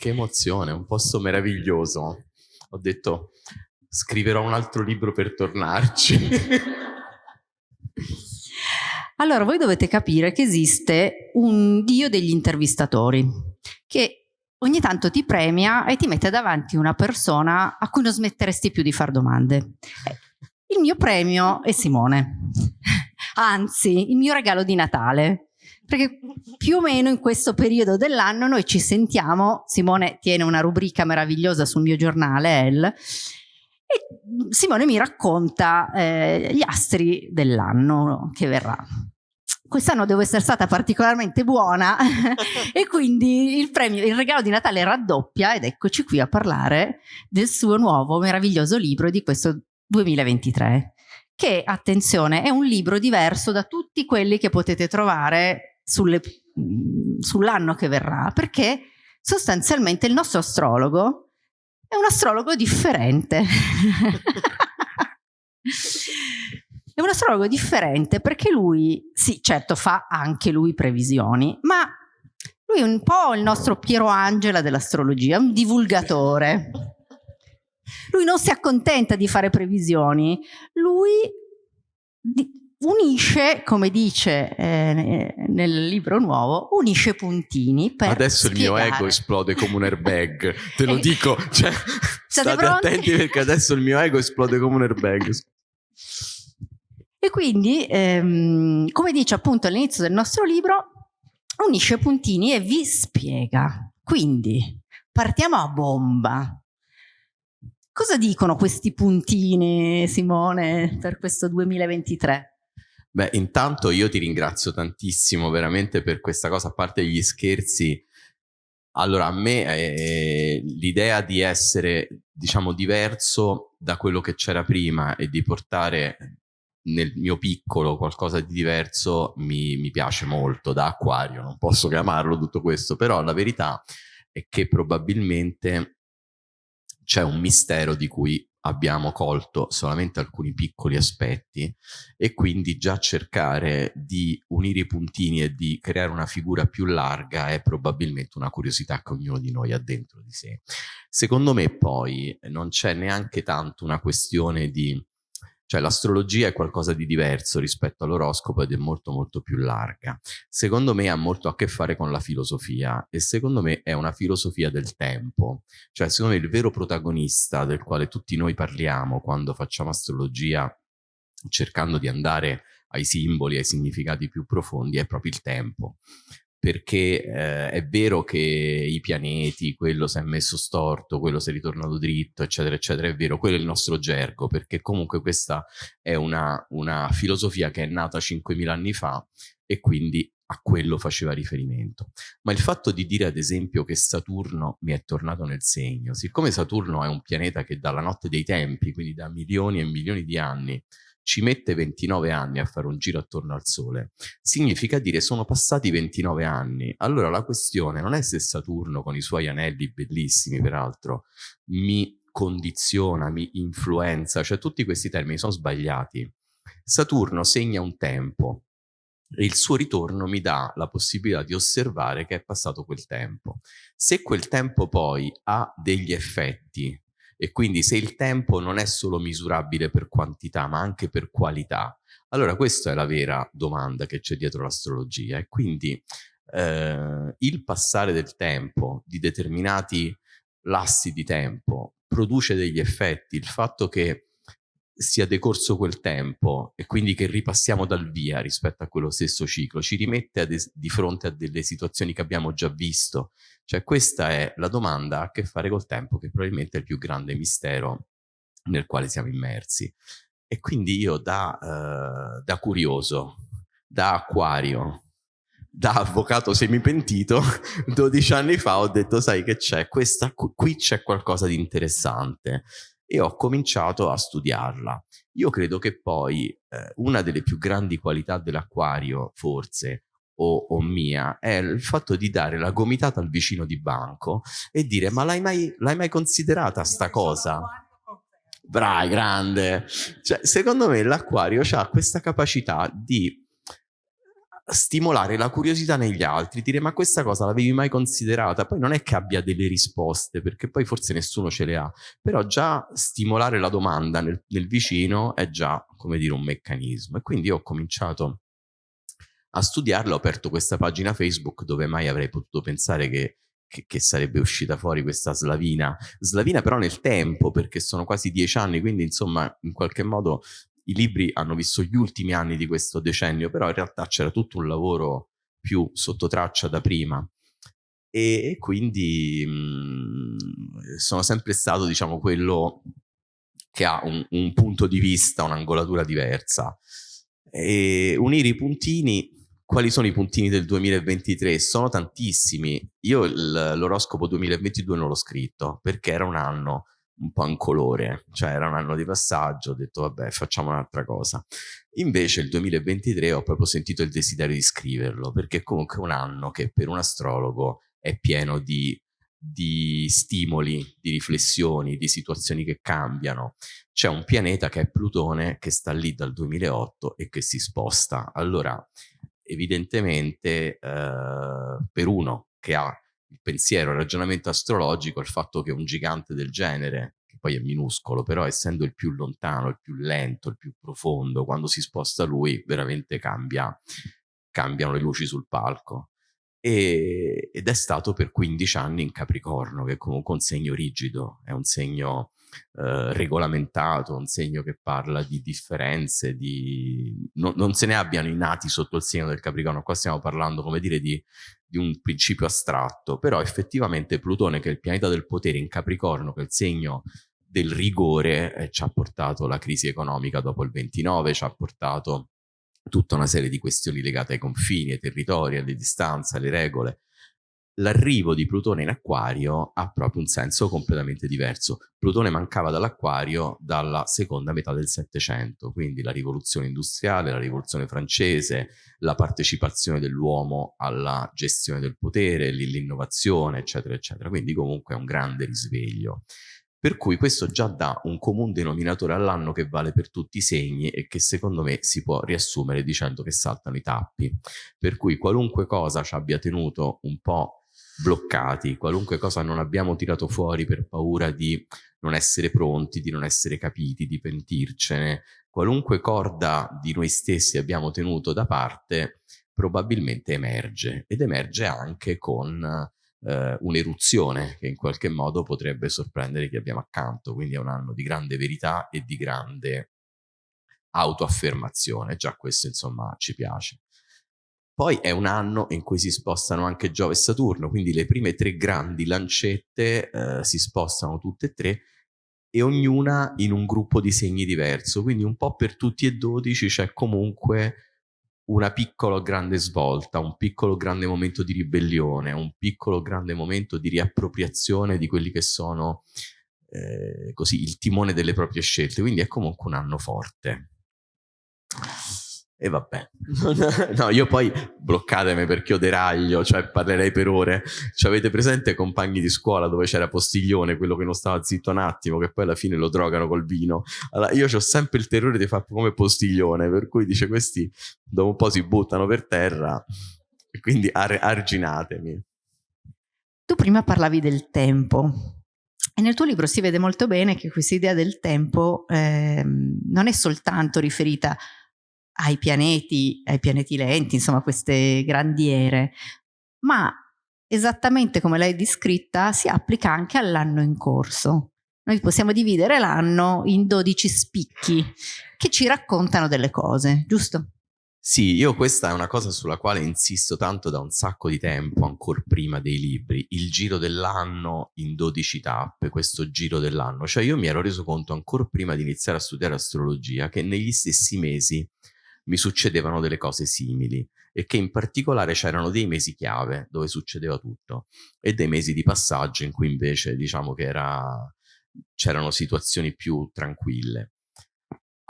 che emozione, un posto meraviglioso. Ho detto, scriverò un altro libro per tornarci. allora, voi dovete capire che esiste un dio degli intervistatori, che ogni tanto ti premia e ti mette davanti una persona a cui non smetteresti più di fare domande. Il mio premio è Simone, anzi il mio regalo di Natale, perché più o meno in questo periodo dell'anno noi ci sentiamo, Simone tiene una rubrica meravigliosa sul mio giornale, El, e Simone mi racconta eh, gli astri dell'anno che verrà. Quest'anno devo essere stata particolarmente buona e quindi il premio, il regalo di Natale raddoppia ed eccoci qui a parlare del suo nuovo meraviglioso libro di questo 2023 che, attenzione, è un libro diverso da tutti quelli che potete trovare sull'anno che verrà perché sostanzialmente il nostro astrologo è un astrologo differente È un astrologo differente perché lui, sì, certo, fa anche lui previsioni, ma lui è un po' il nostro Piero Angela dell'astrologia, un divulgatore. Lui non si accontenta di fare previsioni, lui unisce, come dice eh, nel libro nuovo, unisce puntini per Adesso spiegare. il mio ego esplode come un airbag, te lo dico, cioè, state pronti? attenti perché adesso il mio ego esplode come un airbag. E quindi, ehm, come dice appunto all'inizio del nostro libro, unisce puntini e vi spiega. Quindi, partiamo a bomba. Cosa dicono questi puntini, Simone, per questo 2023? Beh, intanto io ti ringrazio tantissimo veramente per questa cosa, a parte gli scherzi. Allora, a me eh, l'idea di essere, diciamo, diverso da quello che c'era prima e di portare nel mio piccolo qualcosa di diverso mi, mi piace molto da acquario, non posso chiamarlo tutto questo, però la verità è che probabilmente c'è un mistero di cui abbiamo colto solamente alcuni piccoli aspetti e quindi già cercare di unire i puntini e di creare una figura più larga è probabilmente una curiosità che ognuno di noi ha dentro di sé. Secondo me poi non c'è neanche tanto una questione di cioè l'astrologia è qualcosa di diverso rispetto all'oroscopo ed è molto molto più larga. Secondo me ha molto a che fare con la filosofia e secondo me è una filosofia del tempo. Cioè secondo me il vero protagonista del quale tutti noi parliamo quando facciamo astrologia cercando di andare ai simboli, ai significati più profondi, è proprio il tempo perché eh, è vero che i pianeti, quello si è messo storto, quello si è ritornato dritto, eccetera, eccetera, è vero, quello è il nostro gergo, perché comunque questa è una, una filosofia che è nata 5.000 anni fa e quindi a quello faceva riferimento. Ma il fatto di dire ad esempio che Saturno mi è tornato nel segno, siccome Saturno è un pianeta che dalla notte dei tempi, quindi da milioni e milioni di anni, ci mette 29 anni a fare un giro attorno al Sole, significa dire sono passati 29 anni. Allora la questione non è se Saturno con i suoi anelli bellissimi peraltro mi condiziona, mi influenza, cioè tutti questi termini sono sbagliati. Saturno segna un tempo, e il suo ritorno mi dà la possibilità di osservare che è passato quel tempo. Se quel tempo poi ha degli effetti e quindi se il tempo non è solo misurabile per quantità ma anche per qualità, allora questa è la vera domanda che c'è dietro l'astrologia. E quindi eh, il passare del tempo di determinati lassi di tempo produce degli effetti, il fatto che sia decorso quel tempo e quindi che ripassiamo dal via rispetto a quello stesso ciclo, ci rimette di fronte a delle situazioni che abbiamo già visto. Cioè questa è la domanda a che fare col tempo, che probabilmente è il più grande mistero nel quale siamo immersi. E quindi io da, uh, da curioso, da acquario, da avvocato semipentito, 12 anni fa ho detto, sai che c'è, qui c'è qualcosa di interessante e ho cominciato a studiarla. Io credo che poi eh, una delle più grandi qualità dell'acquario, forse, o, o, mia, è il fatto di dare la gomitata al vicino di banco e dire ma l'hai mai, mai, considerata sta cosa? Brai, grande! Cioè, secondo me l'acquario ha questa capacità di stimolare la curiosità negli altri, dire ma questa cosa l'avevi mai considerata? Poi non è che abbia delle risposte, perché poi forse nessuno ce le ha, però già stimolare la domanda nel, nel vicino è già, come dire, un meccanismo. E quindi ho cominciato a studiarla, ho aperto questa pagina Facebook dove mai avrei potuto pensare che, che, che, sarebbe uscita fuori questa slavina. Slavina però nel tempo, perché sono quasi dieci anni, quindi insomma in qualche modo i libri hanno visto gli ultimi anni di questo decennio, però in realtà c'era tutto un lavoro più sotto traccia da prima. E quindi mh, mhmm, sono sempre stato, diciamo, quello che ha un, un punto di vista, un'angolatura diversa. E unire i puntini quali sono i puntini del 2023? Sono tantissimi. Io l'oroscopo 2022 non l'ho scritto perché era un anno un po' in colore, cioè era un anno di passaggio, ho detto vabbè facciamo un'altra cosa. Invece il 2023 ho proprio sentito il desiderio di scriverlo, perché comunque è un anno che per un astrologo è pieno di, di stimoli, di riflessioni, di situazioni che cambiano. C'è un pianeta che è Plutone che sta lì dal 2008 e che si sposta. Allora, evidentemente eh, per uno che ha il pensiero, il ragionamento astrologico, il fatto che un gigante del genere, che poi è minuscolo, però essendo il più lontano, il più lento, il più profondo, quando si sposta lui veramente cambia, cambiano le luci sul palco. E, ed è stato per 15 anni in Capricorno, che è comunque un segno rigido, è un segno eh, regolamentato, un segno che parla di differenze, di... No, non se ne abbiano i nati sotto il segno del Capricorno, qua stiamo parlando, come dire, di, di un principio astratto, però effettivamente Plutone, che è il pianeta del potere in Capricorno, che è il segno del rigore, eh, ci ha portato la crisi economica dopo il 29, ci ha portato tutta una serie di questioni legate ai confini, ai territori, alle distanze, alle regole, l'arrivo di Plutone in acquario ha proprio un senso completamente diverso. Plutone mancava dall'acquario dalla seconda metà del Settecento, quindi la rivoluzione industriale, la rivoluzione francese, la partecipazione dell'uomo alla gestione del potere, l'innovazione, eccetera, eccetera. Quindi comunque è un grande risveglio. Per cui questo già dà un comune denominatore all'anno che vale per tutti i segni e che secondo me si può riassumere dicendo che saltano i tappi. Per cui qualunque cosa ci abbia tenuto un po' bloccati, qualunque cosa non abbiamo tirato fuori per paura di non essere pronti, di non essere capiti, di pentircene, qualunque corda di noi stessi abbiamo tenuto da parte, probabilmente emerge ed emerge anche con eh, un'eruzione che in qualche modo potrebbe sorprendere chi abbiamo accanto, quindi è un anno di grande verità e di grande autoaffermazione, già questo insomma ci piace. Poi è un anno in cui si spostano anche Giove e Saturno, quindi le prime tre grandi lancette eh, si spostano tutte e tre e ognuna in un gruppo di segni diverso, quindi un po' per tutti e dodici c'è comunque una piccola grande svolta, un piccolo grande momento di ribellione, un piccolo grande momento di riappropriazione di quelli che sono eh, così il timone delle proprie scelte, quindi è comunque un anno forte. E vabbè, no, io poi bloccatemi perché io deraglio, cioè parlerei per ore. Ci avete presente compagni di scuola dove c'era Postiglione, quello che non stava zitto un attimo, che poi alla fine lo drogano col vino. Allora, io ho sempre il terrore di fare come Postiglione, per cui dice questi dopo un po' si buttano per terra, e quindi ar- arginatemi. Tu prima parlavi del tempo. E nel tuo libro si vede molto bene che questa idea del tempo eh, non è soltanto riferita ai pianeti, ai pianeti lenti, insomma queste grandiere, ma esattamente come l'hai descritta si applica anche all'anno in corso. Noi possiamo dividere l'anno in 12 spicchi che ci raccontano delle cose, giusto? Sì, io questa è una cosa sulla quale insisto tanto da un sacco di tempo, ancora prima dei libri, il giro dell'anno in 12 tappe, questo giro dell'anno. Cioè io mi ero reso conto ancora prima di iniziare a studiare astrologia che negli stessi mesi mi succedevano delle cose simili e che in particolare c'erano dei mesi chiave dove succedeva tutto e dei mesi di passaggio in cui invece diciamo che c'erano situazioni più tranquille.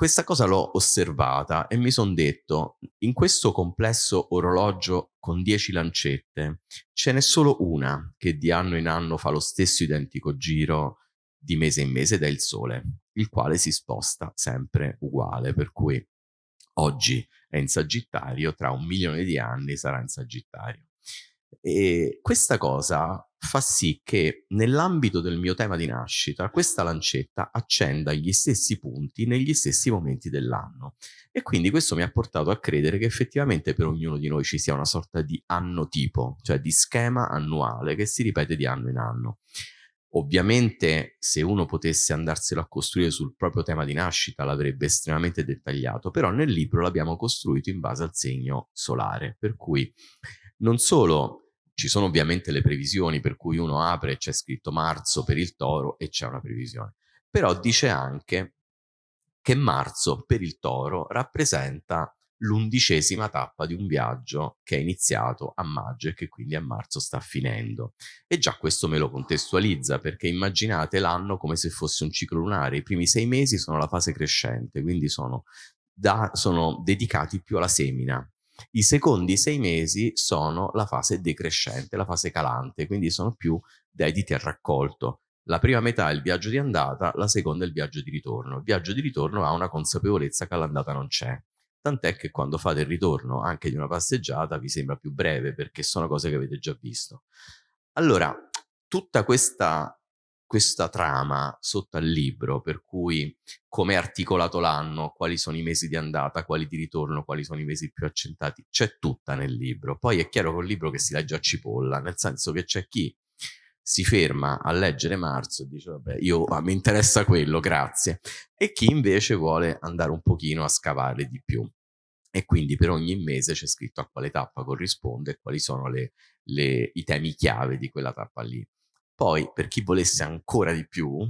Questa cosa l'ho osservata e mi sono detto, in questo complesso orologio con 10 lancette, ce n'è solo una che di anno in anno fa lo stesso identico giro di mese in mese ed è il Sole, il quale si sposta sempre uguale, per cui oggi è in Sagittario, tra un milione di anni sarà in Sagittario. E questa cosa fa sì che nell'ambito del mio tema di nascita questa lancetta accenda gli stessi punti negli stessi momenti dell'anno. E quindi questo mi ha portato a credere che effettivamente per ognuno di noi ci sia una sorta di anno tipo, cioè di schema annuale che si ripete di anno in anno. Ovviamente se uno potesse andarselo a costruire sul proprio tema di nascita l'avrebbe estremamente dettagliato, però nel libro l'abbiamo costruito in base al segno solare, per cui non solo ci sono ovviamente le previsioni per cui uno apre e c'è scritto marzo per il toro e c'è una previsione, però dice anche che marzo per il toro rappresenta l'undicesima tappa di un viaggio che è iniziato a maggio e che quindi a marzo sta finendo. E già questo me lo contestualizza perché immaginate l'anno come se fosse un ciclo lunare. I primi sei mesi sono la fase crescente, quindi sono, da, sono dedicati più alla semina. I secondi sei mesi sono la fase decrescente, la fase calante, quindi sono più dediti al raccolto. La prima metà è il viaggio di andata, la seconda è il viaggio di ritorno. Il viaggio di ritorno ha una consapevolezza che all'andata non c'è tant'è che quando fate il ritorno anche di una passeggiata vi sembra più breve perché sono cose che avete già visto. Allora, tutta questa, questa trama sotto al libro, per cui come è articolato l'anno, quali sono i mesi di andata, quali di ritorno, quali sono i mesi più accentati, c'è tutta nel libro. Poi è chiaro che è un libro che si legge a cipolla, nel senso che c'è chi si ferma a leggere marzo e dice vabbè io ah, mi interessa quello grazie. E chi invece vuole andare un pochino a scavare di più. E quindi per ogni mese c'è scritto a quale tappa corrisponde e quali sono le, le, i temi chiave di quella tappa lì. Poi per chi volesse ancora di più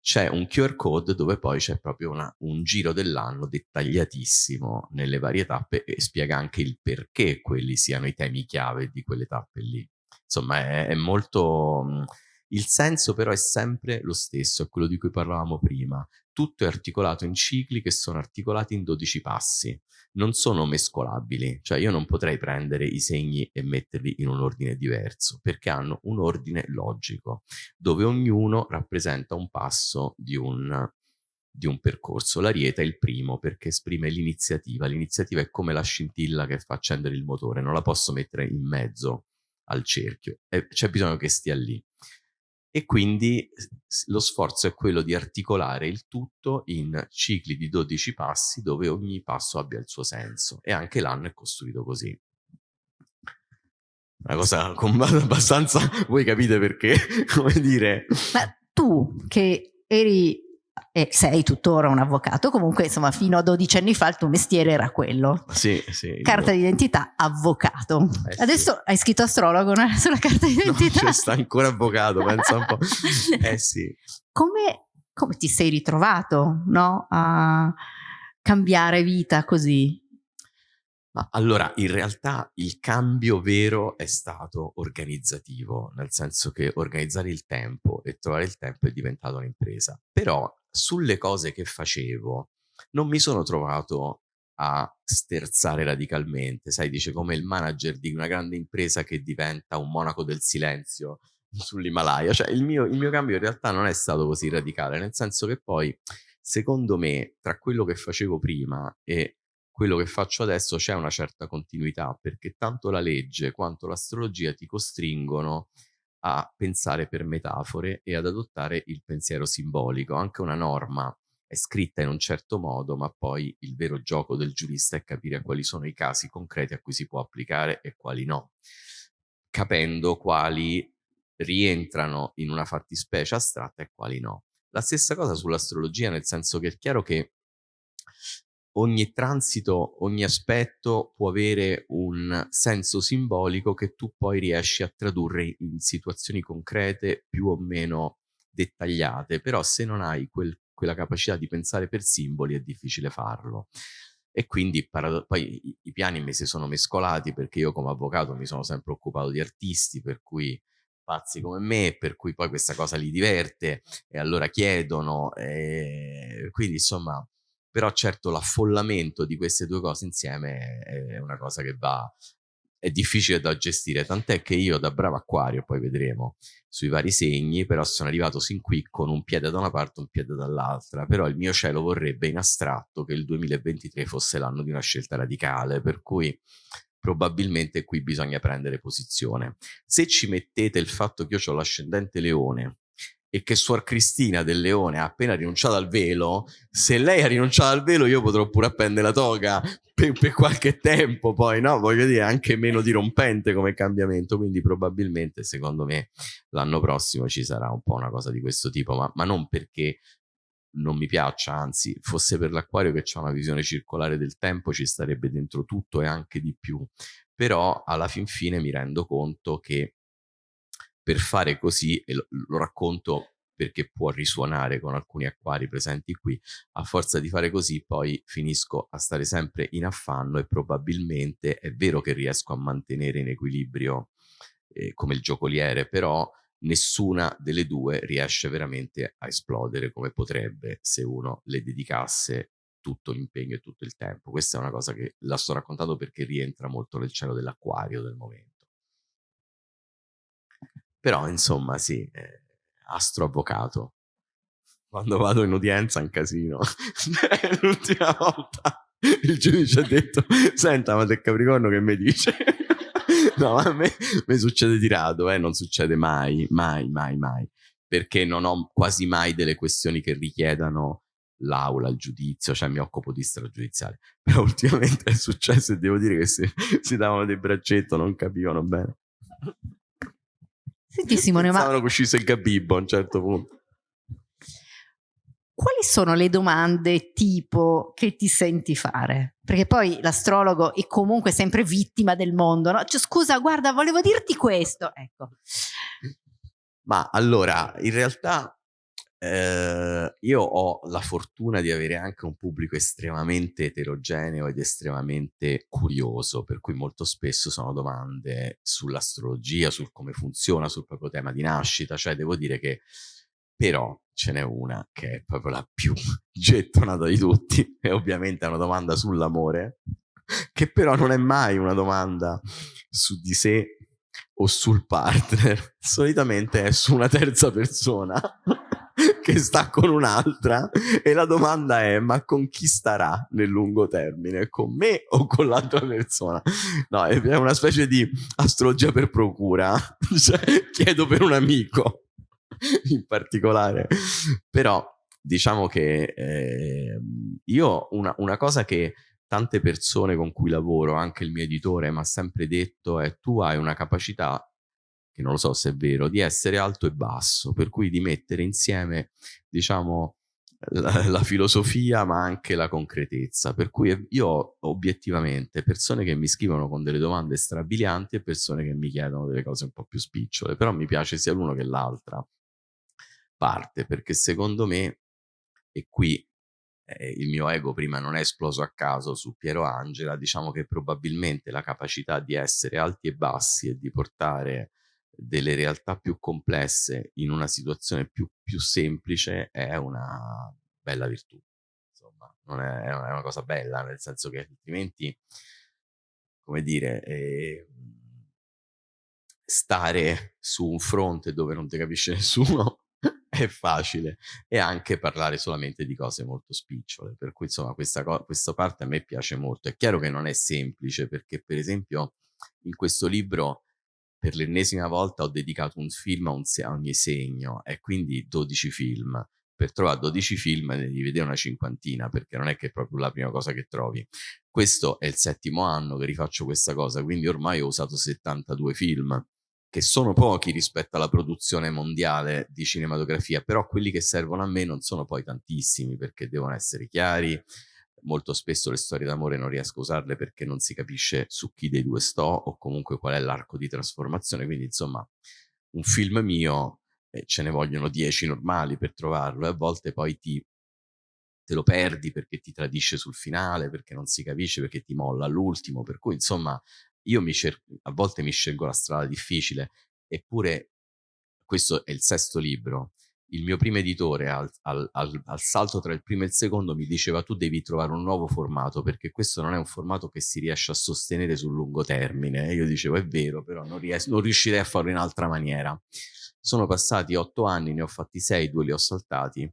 c'è un QR code dove poi c'è proprio una, un giro dell'anno dettagliatissimo nelle varie tappe e spiega anche il perché quelli siano i temi chiave di quelle tappe lì insomma è, è molto... Mhmm, il senso però è sempre lo stesso, è quello di cui parlavamo prima. Tutto è articolato in cicli che sono articolati in 12 passi, non sono mescolabili, cioè io non potrei prendere i segni e metterli in un ordine diverso, perché hanno un ordine logico, dove ognuno rappresenta un passo di un, di un percorso. L'ariete è il primo perché esprime l'iniziativa, l'iniziativa è come la scintilla che fa accendere il motore, non la posso mettere in mezzo al cerchio e c'è bisogno che stia lì. E quindi lo sforzo è quello di articolare il tutto in cicli di 12 passi dove ogni passo abbia il suo senso e anche l'anno è costruito così. Una cosa abbastanza, voi capite perché, come dire... Ma tu che eri e sei tuttora un avvocato, comunque insomma fino a 12 anni fa il tuo mestiere era quello. Sì, sì. Carta io... d'identità, avvocato. Eh, Adesso sì. hai scritto astrologo no? sulla carta d'identità. No, sta ancora avvocato, pensa un po'. Eh sì. Come, come ti sei ritrovato no? a cambiare vita così? Ma allora, in realtà il cambio vero è stato organizzativo, nel senso che organizzare il tempo e trovare il tempo è diventato un'impresa. Però sulle cose che facevo non mi sono trovato a sterzare radicalmente, sai, dice come il manager di una grande impresa che diventa un monaco del silenzio sull'Himalaya, cioè il mio, il mio cambio in realtà non è stato così radicale, nel senso che poi, secondo me, tra quello che facevo prima e quello che faccio adesso c'è una certa continuità, perché tanto la legge quanto l'astrologia ti costringono a pensare per metafore e ad adottare il pensiero simbolico. Anche una norma è scritta in un certo modo, ma poi il vero gioco del giurista è capire quali sono i casi concreti a cui si può applicare e quali no, capendo quali rientrano in una fattispecie astratta e quali no. La stessa cosa sull'astrologia, nel senso che è chiaro che ogni transito, ogni aspetto può avere un senso simbolico che tu poi riesci a tradurre in situazioni concrete più o meno dettagliate, però se non hai quel, quella capacità di pensare per simboli è difficile farlo. E quindi poi i, i piani mi si sono mescolati perché io come avvocato mi sono sempre occupato di artisti, per cui pazzi come me, per cui poi questa cosa li diverte e allora chiedono, e quindi insomma però certo l'affollamento di queste due cose insieme è una cosa che va è difficile da gestire, tant'è che io da bravo acquario, poi vedremo sui vari segni, però sono arrivato sin qui con un piede da una parte un piede dall'altra, però il mio cielo vorrebbe in astratto che il 2023 fosse l'anno di una scelta radicale, per cui probabilmente qui bisogna prendere posizione. Se ci mettete il fatto che io ho l'ascendente leone e che Suor Cristina del Leone ha appena rinunciato al velo, se lei ha rinunciato al velo io potrò pure appendere la toga per, per, qualche tempo poi, no? Voglio dire, anche meno dirompente come cambiamento, quindi probabilmente secondo me l'anno prossimo ci sarà un po' una cosa di questo tipo, ma, ma non perché non mi piaccia, anzi, fosse per l'acquario che ha una visione circolare del tempo ci starebbe dentro tutto e anche di più, però alla fin fine mi rendo conto che per fare così, e lo, lo racconto perché può risuonare con alcuni acquari presenti qui, a forza di fare così poi finisco a stare sempre in affanno e probabilmente è vero che riesco a mantenere in equilibrio eh, come il giocoliere, però nessuna delle due riesce veramente a esplodere come potrebbe se uno le dedicasse tutto l'impegno e tutto il tempo. Questa è una cosa che la sto raccontando perché rientra molto nel cielo dell'acquario del momento. Però, insomma, sì, eh, astroavvocato. Quando vado in udienza è un casino. L'ultima volta il giudice ha detto, senta, ma del Capricorno che mi dice? no, a me, me, succede di rado, eh, non succede mai, mai, mai, mai, perché non ho quasi mai delle questioni che richiedano l'aula, il giudizio, cioè mi occupo di stragiudiziale. Però ultimamente è successo e devo dire che se si davano dei braccetto non capivano bene. Senti Simone, ma... Pensavano che uscisse il Gabibbo a un certo punto. Quali sono le domande tipo che ti senti fare? Perché poi l'astrologo è comunque sempre vittima del mondo, no? Cioè, scusa, guarda, volevo dirti questo. Ecco. Ma allora, in realtà eh, io ho la fortuna di avere anche un pubblico estremamente eterogeneo ed estremamente curioso, per cui molto spesso sono domande sull'astrologia, sul come funziona, sul proprio tema di nascita, cioè devo dire che però ce n'è una che è proprio la più gettonata di tutti e ovviamente è una domanda sull'amore, che però non è mai una domanda su di sé o sul partner, solitamente è su una terza persona che sta con un'altra e la domanda è ma con chi starà nel lungo termine? Con me o con l'altra persona? No, è una specie di astrologia per procura, cioè, chiedo per un amico in particolare. Però diciamo che eh, io una, una cosa che tante persone con cui lavoro, anche il mio editore, mi ha sempre detto è tu hai una capacità che non lo so se è vero, di essere alto e basso, per cui di mettere insieme, diciamo, la, la, filosofia ma anche la concretezza. Per cui io obiettivamente persone che mi scrivono con delle domande strabilianti e persone che mi chiedono delle cose un po' più spicciole, però mi piace sia l'uno che l'altra parte, perché secondo me, e qui eh, il mio ego prima non è esploso a caso su Piero Angela, diciamo che probabilmente la capacità di essere alti e bassi e di portare delle realtà più complesse in una situazione più, più semplice è una bella virtù. Insomma, non è, è, una cosa bella, nel senso che altrimenti, come dire, eh, stare su un fronte dove non ti capisce nessuno è facile e anche parlare solamente di cose molto spicciole. Per cui, insomma, questa, questa parte a me piace molto. È chiaro che non è semplice perché, per esempio, in questo libro per l'ennesima volta ho dedicato un film a, un a ogni segno e quindi 12 film. Per trovare 12 film ne devi vedere una cinquantina perché non è che è proprio la prima cosa che trovi. Questo è il settimo anno che rifaccio questa cosa, quindi ormai ho usato 72 film che sono pochi rispetto alla produzione mondiale di cinematografia, però quelli che servono a me non sono poi tantissimi perché devono essere chiari, molto spesso le storie d'amore non riesco a usarle perché non si capisce su chi dei due sto o comunque qual è l'arco di trasformazione, quindi insomma un film mio eh, ce ne vogliono dieci normali per trovarlo e a volte poi ti, te lo perdi perché ti tradisce sul finale, perché non si capisce, perché ti molla all'ultimo, per cui insomma io a volte mi scelgo la strada difficile, eppure questo è il sesto libro il mio primo editore al, al, al, al, salto tra il primo e il secondo mi diceva tu devi trovare un nuovo formato perché questo non è un formato che si riesce a sostenere sul lungo termine. E io dicevo è vero, però non, ries- non riuscirei a farlo in altra maniera. Sono passati otto anni, ne ho fatti sei, due li ho saltati,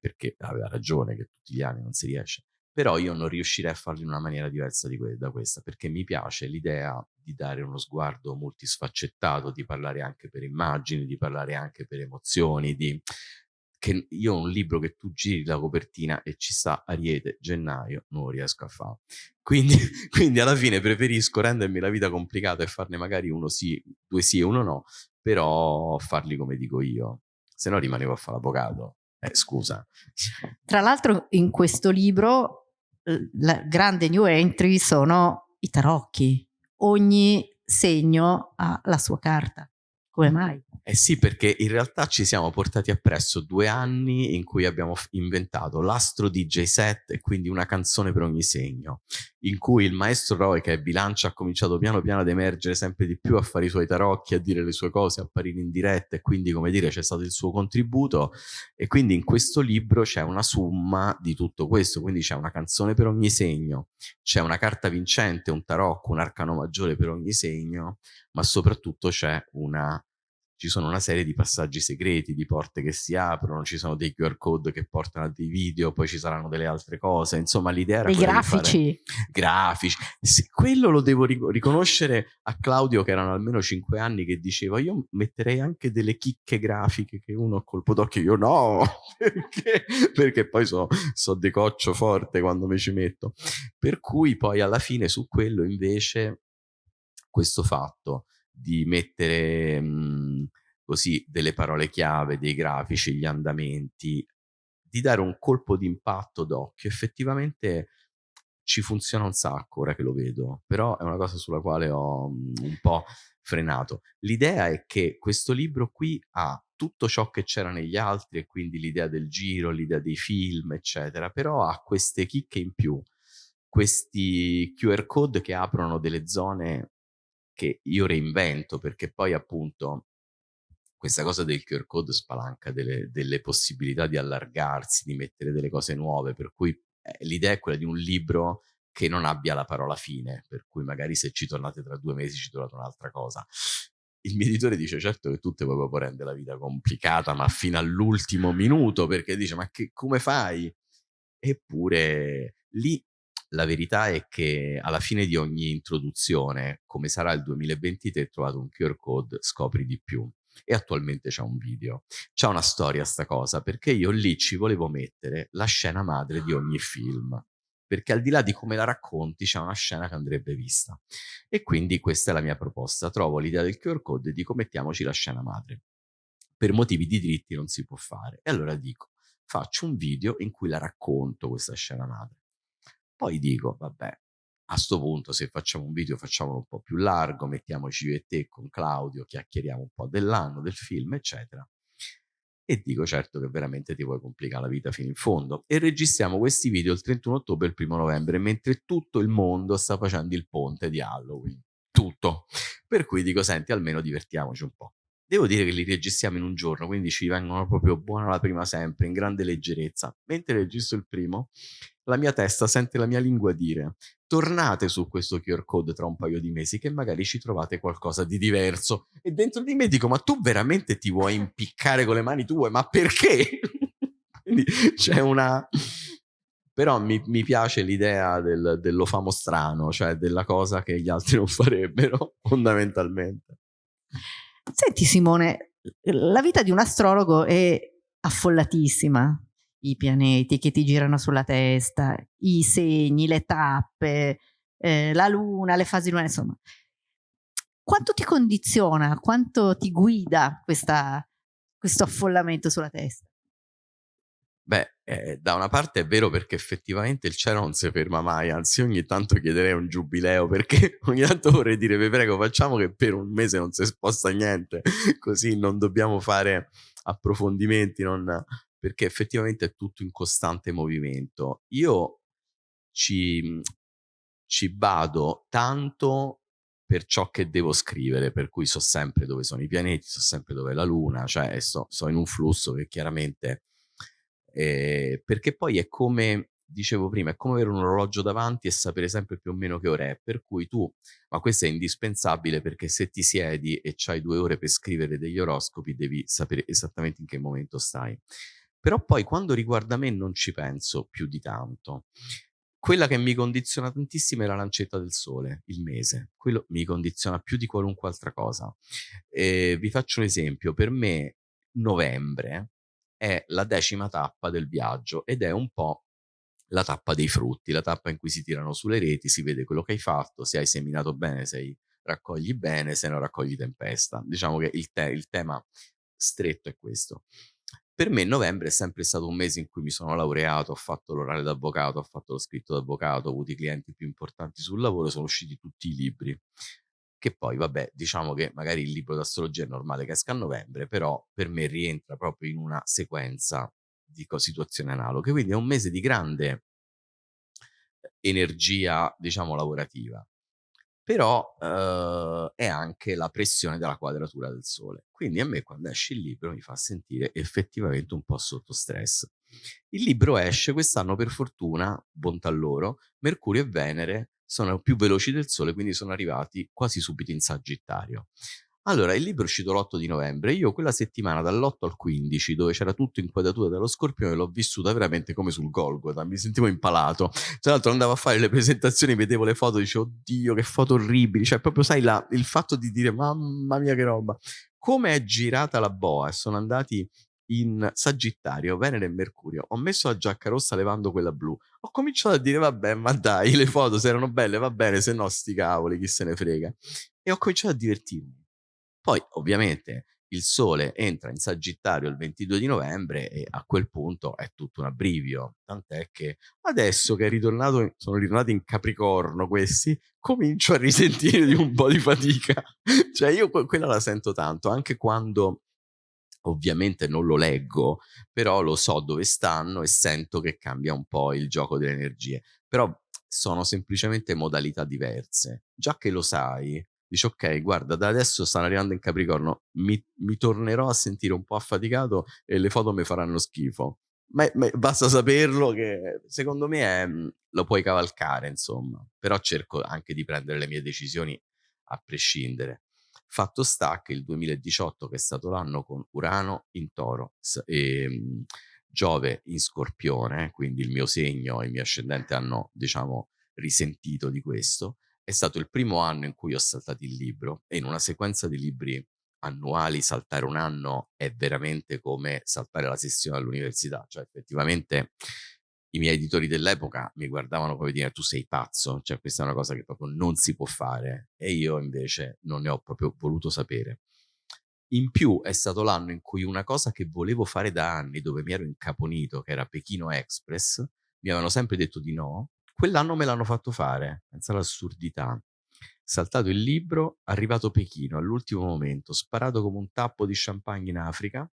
perché aveva ragione che tutti gli anni non si riesce però io non riuscirei a farlo in una maniera diversa que- da questa, perché mi piace l'idea di dare uno sguardo multisfaccettato, di parlare anche per immagini, di parlare anche per emozioni, di... che io un libro che tu giri la copertina e ci sta Ariete, gennaio, non riesco a fare. Quindi, quindi alla fine preferisco rendermi la vita complicata e farne magari uno sì, due sì e uno no, però farli come dico io, se no rimanevo a fare l'avvocato. Eh, scusa. Tra l'altro in questo libro la grande new entry sono i tarocchi. Ogni segno ha la sua carta. Come mai? Eh sì, perché in realtà ci siamo portati appresso due anni in cui abbiamo inventato l'astro DJ set e quindi una canzone per ogni segno, in cui il maestro Roy, che è bilancia, ha cominciato piano piano ad emergere sempre di più, a fare i suoi tarocchi, a dire le sue cose, a apparire in diretta e quindi, come dire, c'è stato il suo contributo e quindi in questo libro c'è una summa di tutto questo, quindi c'è una canzone per ogni segno, c'è una carta vincente, un tarocco, un arcano maggiore per ogni segno, ma soprattutto c'è una ci sono una serie di passaggi segreti, di porte che si aprono, ci sono dei QR code che portano a dei video, poi ci saranno delle altre cose. Insomma, l'idea era dei grafici. grafici. Sì, quello lo devo riconoscere a Claudio, che erano almeno cinque anni, che diceva: Io metterei anche delle chicche grafiche che uno a colpo d'occhio. Io no, perché, perché poi so, so decoccio forte quando mi ci metto. Per cui poi alla fine su quello invece questo fatto di mettere mh, mhmm, così delle parole chiave, dei grafici, gli andamenti, di dare un colpo di impatto d'occhio. Effettivamente ci funziona un sacco ora che lo vedo, però è una cosa sulla quale ho mh, mhmm, un po' frenato. L'idea è che questo libro qui ha tutto ciò che c'era negli altri e quindi l'idea del giro, l'idea dei film, eccetera, però ha queste chicche in più, questi QR code che aprono delle zone che io reinvento perché poi appunto questa cosa del QR code spalanca delle, delle possibilità di allargarsi, di mettere delle cose nuove, per cui eh, l'idea è quella di un libro che non abbia la parola fine, per cui magari se ci tornate tra due mesi ci trovate un'altra cosa. Il mio editore dice certo che tutte poi proprio rende la vita complicata, ma fino all'ultimo minuto, perché dice ma che, come fai? Eppure lì la verità è che alla fine di ogni introduzione, come sarà il 2023, trovato un QR code, scopri di più. E attualmente c'è un video. C'è una storia sta cosa, perché io lì ci volevo mettere la scena madre di ogni film. Perché al di là di come la racconti, c'è una scena che andrebbe vista. E quindi questa è la mia proposta. Trovo l'idea del QR code e dico mettiamoci la scena madre. Per motivi di diritti non si può fare. E allora dico, faccio un video in cui la racconto questa scena madre poi dico, vabbè, a sto punto se facciamo un video facciamolo un po' più largo, mettiamoci io e te con Claudio, chiacchieriamo un po' dell'anno, del film, eccetera. E dico certo che veramente ti vuoi complicare la vita fino in fondo. E registriamo questi video il 31 ottobre e il 1 novembre, mentre tutto il mondo sta facendo il ponte di Halloween. Tutto. Per cui dico, senti, almeno divertiamoci un po'. Devo dire che li registriamo in un giorno, quindi ci vengono proprio buona la prima sempre, in grande leggerezza. Mentre registro il primo, la mia testa sente la mia lingua dire tornate su questo QR code tra un paio di mesi che magari ci trovate qualcosa di diverso. E dentro di me dico, ma tu veramente ti vuoi impiccare con le mani tue? Ma perché? Quindi c'è una... Però mi, mi piace l'idea del, dello famo strano, cioè della cosa che gli altri non farebbero, fondamentalmente. Senti Simone, la vita di un astrologo è affollatissima i pianeti che ti girano sulla testa, i segni, le tappe, eh, la luna, le fasi lunari, insomma. Quanto ti condiziona, quanto ti guida questa, questo affollamento sulla testa? Beh, eh, da una parte è vero perché effettivamente il cielo non si ferma mai, anzi ogni tanto chiederei un giubileo perché ogni tanto vorrei dire vi prego facciamo che per un mese non si sposta niente, così non dobbiamo fare approfondimenti, non, perché effettivamente è tutto in costante movimento. Io ci, ci bado tanto per ciò che devo scrivere, per cui so sempre dove sono i pianeti, so sempre dove è la Luna, cioè so, so in un flusso che chiaramente... Eh, perché poi è come dicevo prima, è come avere un orologio davanti e sapere sempre più o meno che ora è, per cui tu, ma questo è indispensabile perché se ti siedi e c'hai due ore per scrivere degli oroscopi devi sapere esattamente in che momento stai. Però poi quando riguarda me non ci penso più di tanto. Quella che mi condiziona tantissimo è la lancetta del sole, il mese. Quello mi condiziona più di qualunque altra cosa. E vi faccio un esempio. Per me novembre è la decima tappa del viaggio ed è un po' la tappa dei frutti, la tappa in cui si tirano sulle reti, si vede quello che hai fatto, se hai seminato bene, se hai raccogli bene, se non raccogli tempesta. Diciamo che il, te il tema stretto è questo. Per me novembre è sempre stato un mese in cui mi sono laureato, ho fatto l'orale d'avvocato, ho fatto lo scritto d'avvocato, ho avuto i clienti più importanti sul lavoro, sono usciti tutti i libri. Che poi, vabbè, diciamo che magari il libro d'astrologia è normale che esca a novembre, però per me rientra proprio in una sequenza di situazioni analoghe. Quindi è un mese di grande energia, diciamo, lavorativa però eh, è anche la pressione della quadratura del Sole. Quindi a me quando esce il libro mi fa sentire effettivamente un po' sotto stress. Il libro esce quest'anno per fortuna, bontà loro, Mercurio e Venere sono più veloci del Sole, quindi sono arrivati quasi subito in Sagittario. Allora, il libro è uscito l'8 di novembre, io quella settimana dall'8 al 15, dove c'era tutto inquadratura dello scorpione, l'ho vissuta veramente come sul Golgotha, mi sentivo impalato. Tra l'altro andavo a fare le presentazioni, vedevo le foto, dicevo, oddio, che foto orribili, cioè proprio sai la, il fatto di dire, mamma mia che roba. Come è girata la boa sono andati in Sagittario, Venere e Mercurio, ho messo la giacca rossa levando quella blu, ho cominciato a dire vabbè ma dai le foto se erano belle va bene, se no sti cavoli chi se ne frega. E ho cominciato a divertirmi. Poi ovviamente il Sole entra in Sagittario il 22 di novembre e a quel punto è tutto un abbrivio, tant'è che adesso che ritornato, sono ritornati in Capricorno questi, comincio a risentire di un po' di fatica. cioè io quella la sento tanto, anche quando ovviamente non lo leggo, però lo so dove stanno e sento che cambia un po' il gioco delle energie. Però sono semplicemente modalità diverse. Già che lo sai, dici ok, guarda, da adesso stanno arrivando in Capricorno, mi, mi tornerò a sentire un po' affaticato e le foto mi faranno schifo. Ma, ma basta saperlo che secondo me è, mm, lo puoi cavalcare, insomma. Però cerco anche di prendere le mie decisioni a prescindere. Fatto sta che il 2018, che è stato l'anno con Urano in Toro e mm, Giove in Scorpione, quindi il mio segno e il mio ascendente hanno, diciamo, risentito di questo, è stato il primo anno in cui ho saltato il libro e in una sequenza di libri annuali saltare un anno è veramente come saltare la sessione all'università, cioè effettivamente i miei editori dell'epoca mi guardavano come dire tu sei pazzo, cioè questa è una cosa che proprio non si può fare e io invece non ne ho proprio voluto sapere. In più è stato l'anno in cui una cosa che volevo fare da anni, dove mi ero incaponito, che era Pechino Express, mi avevano sempre detto di no Quell'anno me l'hanno fatto fare, pensa all'assurdità. Saltato il libro, arrivato Pechino all'ultimo momento, sparato come un tappo di champagne in Africa.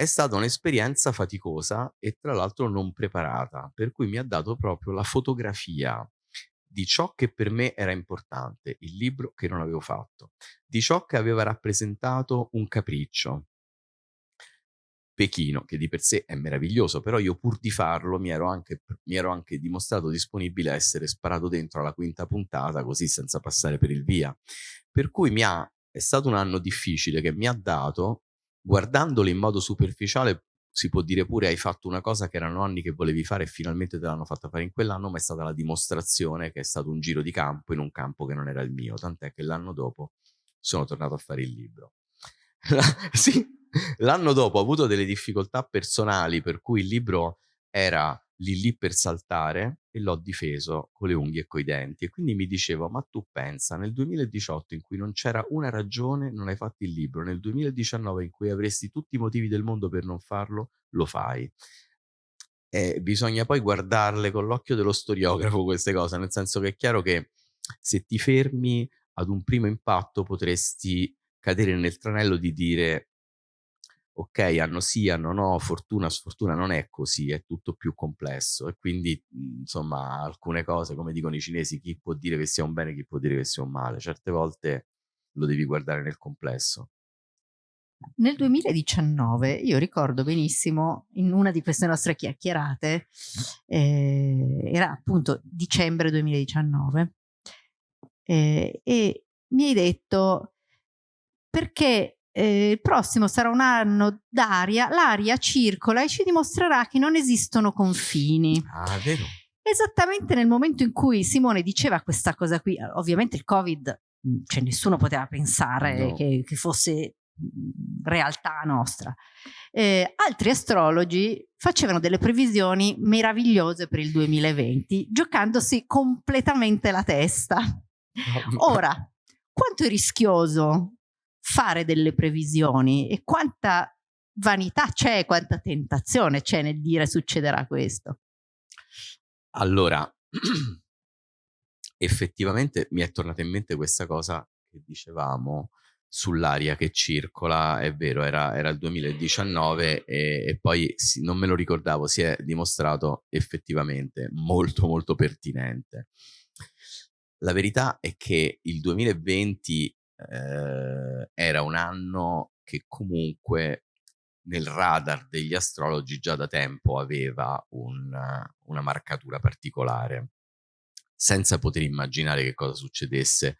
È stata un'esperienza faticosa e tra l'altro non preparata, per cui mi ha dato proprio la fotografia di ciò che per me era importante, il libro che non avevo fatto, di ciò che aveva rappresentato un capriccio, Pechino, che di per sé è meraviglioso, però io pur di farlo mi ero anche, mi ero anche dimostrato disponibile a essere sparato dentro alla quinta puntata, così senza passare per il via. Per cui mi ha, è stato un anno difficile che mi ha dato, guardandolo in modo superficiale, si può dire pure hai fatto una cosa che erano anni che volevi fare e finalmente te l'hanno fatta fare in quell'anno, ma è stata la dimostrazione che è stato un giro di campo in un campo che non era il mio, tant'è che l'anno dopo sono tornato a fare il libro. sì, L'anno dopo ho avuto delle difficoltà personali per cui il libro era lì lì per saltare e l'ho difeso con le unghie e coi denti. E quindi mi dicevo ma tu pensa nel 2018 in cui non c'era una ragione non hai fatto il libro nel 2019 in cui avresti tutti i motivi del mondo per non farlo lo fai. E bisogna poi guardarle con l'occhio dello storiografo queste cose nel senso che è chiaro che se ti fermi ad un primo impatto potresti cadere nel tranello di dire ok, hanno sì, hanno no, fortuna, sfortuna, non è così, è tutto più complesso. E quindi insomma alcune cose, come dicono i cinesi, chi può dire che sia un bene, chi può dire che sia un male, certe volte lo devi guardare nel complesso. Nel 2019 io ricordo benissimo in una di queste nostre chiacchierate, eh, era appunto dicembre 2019, eh, e mi hai detto perché eh, il prossimo sarà un anno d'aria, l'aria circola e ci dimostrerà che non esistono confini. Ah, vero. Esattamente nel momento in cui Simone diceva questa cosa qui, ovviamente il Covid, cioè nessuno poteva pensare no. che, che, fosse realtà nostra. Eh, altri astrologi facevano delle previsioni meravigliose per il 2020, giocandosi completamente la testa. Ora, quanto è rischioso fare delle previsioni e quanta vanità c'è, quanta tentazione c'è nel dire succederà questo. Allora, effettivamente mi è tornata in mente questa cosa che dicevamo sull'aria che circola, è vero, era, era il 2019 e, e poi sì, non me lo ricordavo, si è dimostrato effettivamente molto molto pertinente. La verità è che il 2020 eh, era un anno che comunque nel radar degli astrologi già da tempo aveva un, una marcatura particolare, senza poter immaginare che cosa succedesse,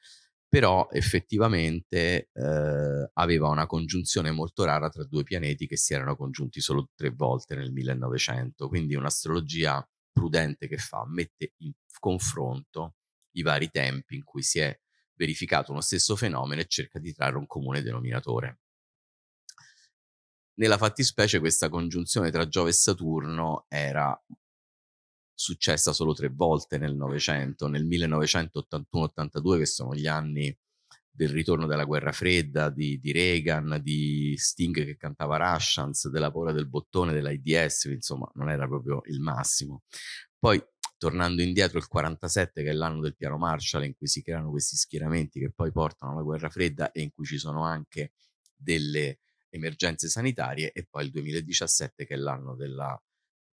però effettivamente eh, aveva una congiunzione molto rara tra due pianeti che si erano congiunti solo tre volte nel 1900, quindi un'astrologia prudente che fa, mette in confronto i vari tempi in cui si è verificato uno stesso fenomeno e cerca di trarre un comune denominatore. Nella fattispecie questa congiunzione tra Giove e Saturno era successa solo tre volte nel Novecento, nel 1981-82 che sono gli anni del ritorno della guerra fredda, di, di, Reagan, di Sting che cantava Russians, della paura del bottone, dell'AIDS, insomma non era proprio il massimo. Poi tornando indietro il 47 che è l'anno del piano Marshall in cui si creano questi schieramenti che poi portano alla guerra fredda e in cui ci sono anche delle emergenze sanitarie e poi il 2017 che è l'anno della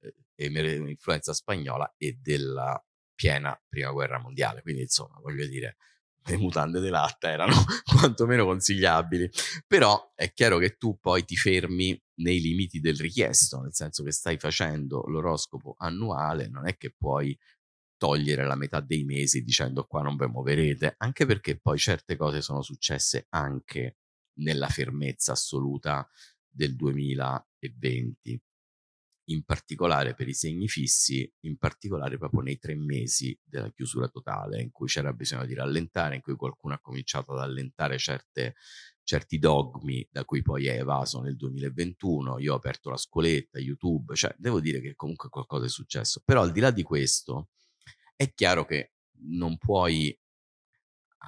eh, spagnola e della piena prima guerra mondiale. Quindi insomma voglio dire le mutande di latta erano quantomeno consigliabili. Però è chiaro che tu poi ti fermi nei limiti del richiesto, nel senso che stai facendo l'oroscopo annuale, non è che puoi togliere la metà dei mesi dicendo qua non vi muoverete, anche perché poi certe cose sono successe anche nella fermezza assoluta del 2020 in particolare per i segni fissi, in particolare proprio nei tre mesi della chiusura totale, in cui c'era bisogno di rallentare, in cui qualcuno ha cominciato ad allentare certe, certi dogmi da cui poi è evaso nel 2021. Io ho aperto la scoletta, YouTube, cioè devo dire che comunque qualcosa è successo. Però al di là di questo, è chiaro che non puoi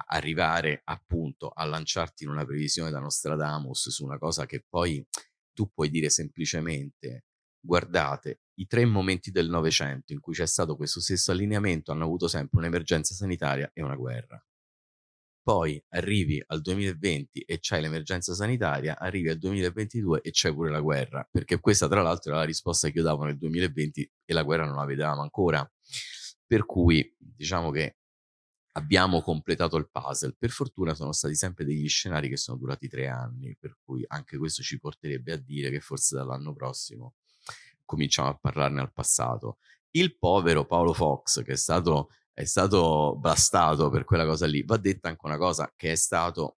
arrivare appunto a lanciarti in una previsione da Nostradamus su una cosa che poi tu puoi dire semplicemente guardate i tre momenti del Novecento in cui c'è stato questo stesso allineamento hanno avuto sempre un'emergenza sanitaria e una guerra. Poi arrivi al 2020 e c'hai l'emergenza sanitaria, arrivi al 2022 e c'è pure la guerra, perché questa tra l'altro era la risposta che io davo nel 2020 e la guerra non la vedevamo ancora. Per cui diciamo che abbiamo completato il puzzle. Per fortuna sono stati sempre degli scenari che sono durati tre anni, per cui anche questo ci porterebbe a dire che forse dall'anno prossimo cominciamo a parlarne al passato. Il povero Paolo Fox, che è stato, è stato bastato per quella cosa lì, va detta anche una cosa che è stato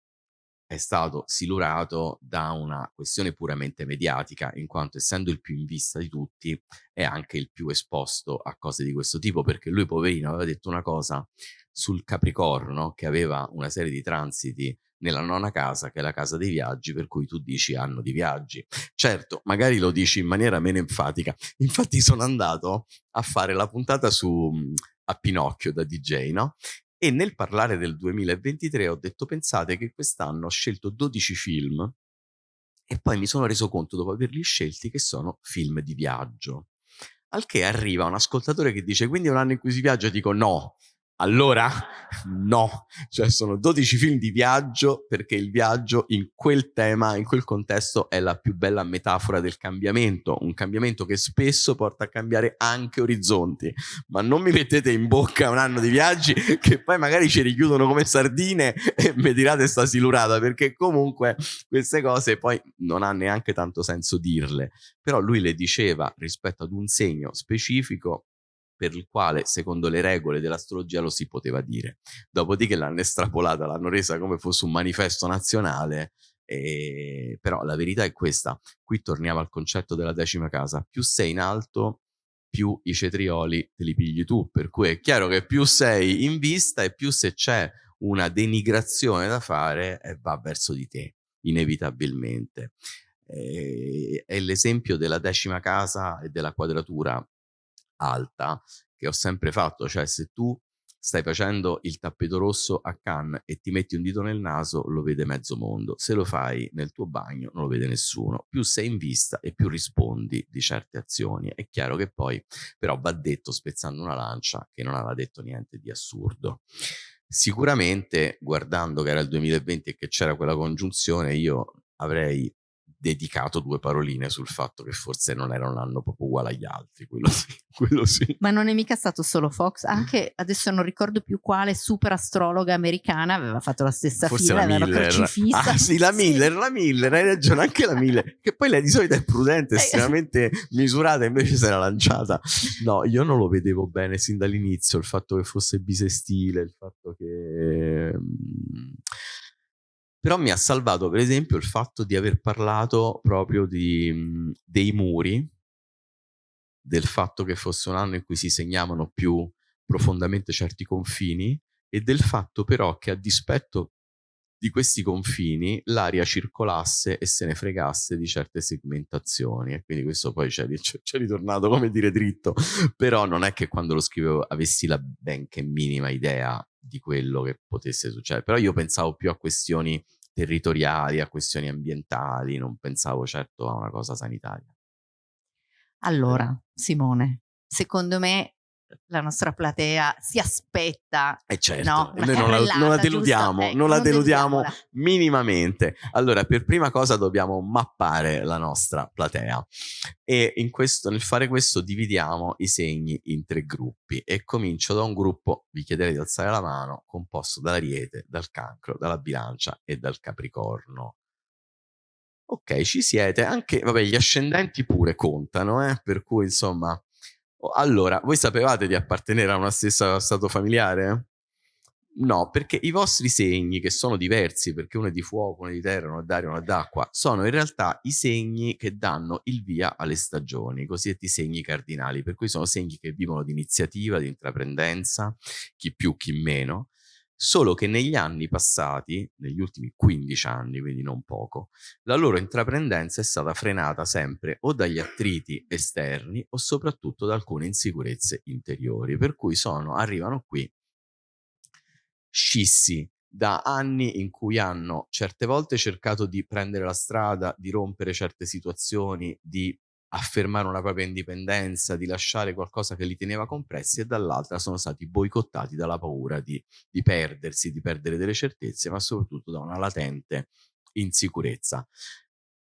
è stato silurato da una questione puramente mediatica, in quanto essendo il più in vista di tutti è anche il più esposto a cose di questo tipo, perché lui poverino aveva detto una cosa sul Capricorno, che aveva una serie di transiti nella nona casa, che è la casa dei viaggi, per cui tu dici anno di viaggi. Certo, magari lo dici in maniera meno enfatica. Infatti sono andato a fare la puntata su a Pinocchio da DJ, no? E nel parlare del 2023 ho detto pensate che quest'anno ho scelto 12 film e poi mi sono reso conto dopo averli scelti che sono film di viaggio. Al che arriva un ascoltatore che dice quindi è un anno in cui si viaggia? Dico no, Allora, no, cioè sono 12 film di viaggio perché il viaggio in quel tema, in quel contesto è la più bella metafora del cambiamento, un cambiamento che spesso porta a cambiare anche orizzonti, ma non mi mettete in bocca un anno di viaggi che poi magari ci richiudono come sardine e mi tirate sta silurata perché comunque queste cose poi non ha neanche tanto senso dirle, però lui le diceva rispetto ad un segno specifico per il quale, secondo le regole dell'astrologia, lo si poteva dire. Dopodiché l'hanno estrapolata, l'hanno resa come fosse un manifesto nazionale. E... Però la verità è questa. Qui torniamo al concetto della decima casa. Più sei in alto, più i cetrioli te li pigli tu. Per cui è chiaro che più sei in vista e più se c'è una denigrazione da fare, eh, va verso di te, inevitabilmente. Eh, è l'esempio della decima casa e della quadratura alta che ho sempre fatto, cioè se tu stai facendo il tappeto rosso a Cannes e ti metti un dito nel naso, lo vede mezzo mondo. Se lo fai nel tuo bagno, non lo vede nessuno. Più sei in vista e più rispondi di certe azioni. È chiaro che poi, però, va detto, spezzando una lancia, che non aveva detto niente di assurdo. Sicuramente, guardando che era il 2020 e che c'era quella congiunzione, io avrei dedicato due paroline sul fatto che forse non era un anno proprio uguale agli altri, quello sì, quello sì. Ma non è mica stato solo Fox, anche adesso non ricordo più quale super astrologa americana aveva fatto la stessa forse fila, la Miller. Ah sì, la Miller, la Miller, hai ragione, anche la Miller, che poi lei di solito è prudente, eh. estremamente misurata, invece si era lanciata. No, io non lo vedevo bene sin dall'inizio, il fatto che fosse bisestile, il fatto che... Però mi ha salvato, per esempio, il fatto di aver parlato proprio di, mhmm, dei muri, del fatto che fosse un anno in cui si segnavano più profondamente certi confini e del fatto però che a dispetto di questi confini l'aria circolasse e se ne fregasse di certe segmentazioni e quindi questo poi c'è, c'è ritornato come dire dritto però non è che quando lo scrivevo avessi la benché minima idea di quello che potesse succedere. Però io pensavo più a questioni territoriali, a questioni ambientali, non pensavo certo a una cosa sanitaria. Allora, Simone, secondo me la nostra platea si aspetta. Eh certo, no, noi non la, non la, deludiamo, eh, non la non deludiamo minimamente. Allora, per prima cosa dobbiamo mappare la nostra platea e in questo, nel fare questo dividiamo i segni in tre gruppi e comincio da un gruppo, vi chiederei di alzare la mano, composto dall'ariete, dal cancro, dalla bilancia e dal capricorno. Ok, ci siete, anche, vabbè, gli ascendenti pure contano, eh? per cui insomma allora, voi sapevate di appartenere a una stessa stato familiare? No, perché i vostri segni, che sono diversi, perché uno è di fuoco, uno è di terra, uno è d'aria, uno è d'acqua, sono in realtà i segni che danno il via alle stagioni, i cosiddetti segni cardinali, per cui sono segni che vivono di iniziativa, di intraprendenza, chi più, chi meno, solo che negli anni passati, negli ultimi 15 anni, quindi non poco, la loro intraprendenza è stata frenata sempre o dagli attriti esterni o soprattutto da alcune insicurezze interiori, per cui sono, arrivano qui scissi da anni in cui hanno certe volte cercato di prendere la strada, di rompere certe situazioni, di affermare una propria indipendenza, di lasciare qualcosa che li teneva compressi e dall'altra sono stati boicottati dalla paura di, di perdersi, di perdere delle certezze, ma soprattutto da una latente insicurezza.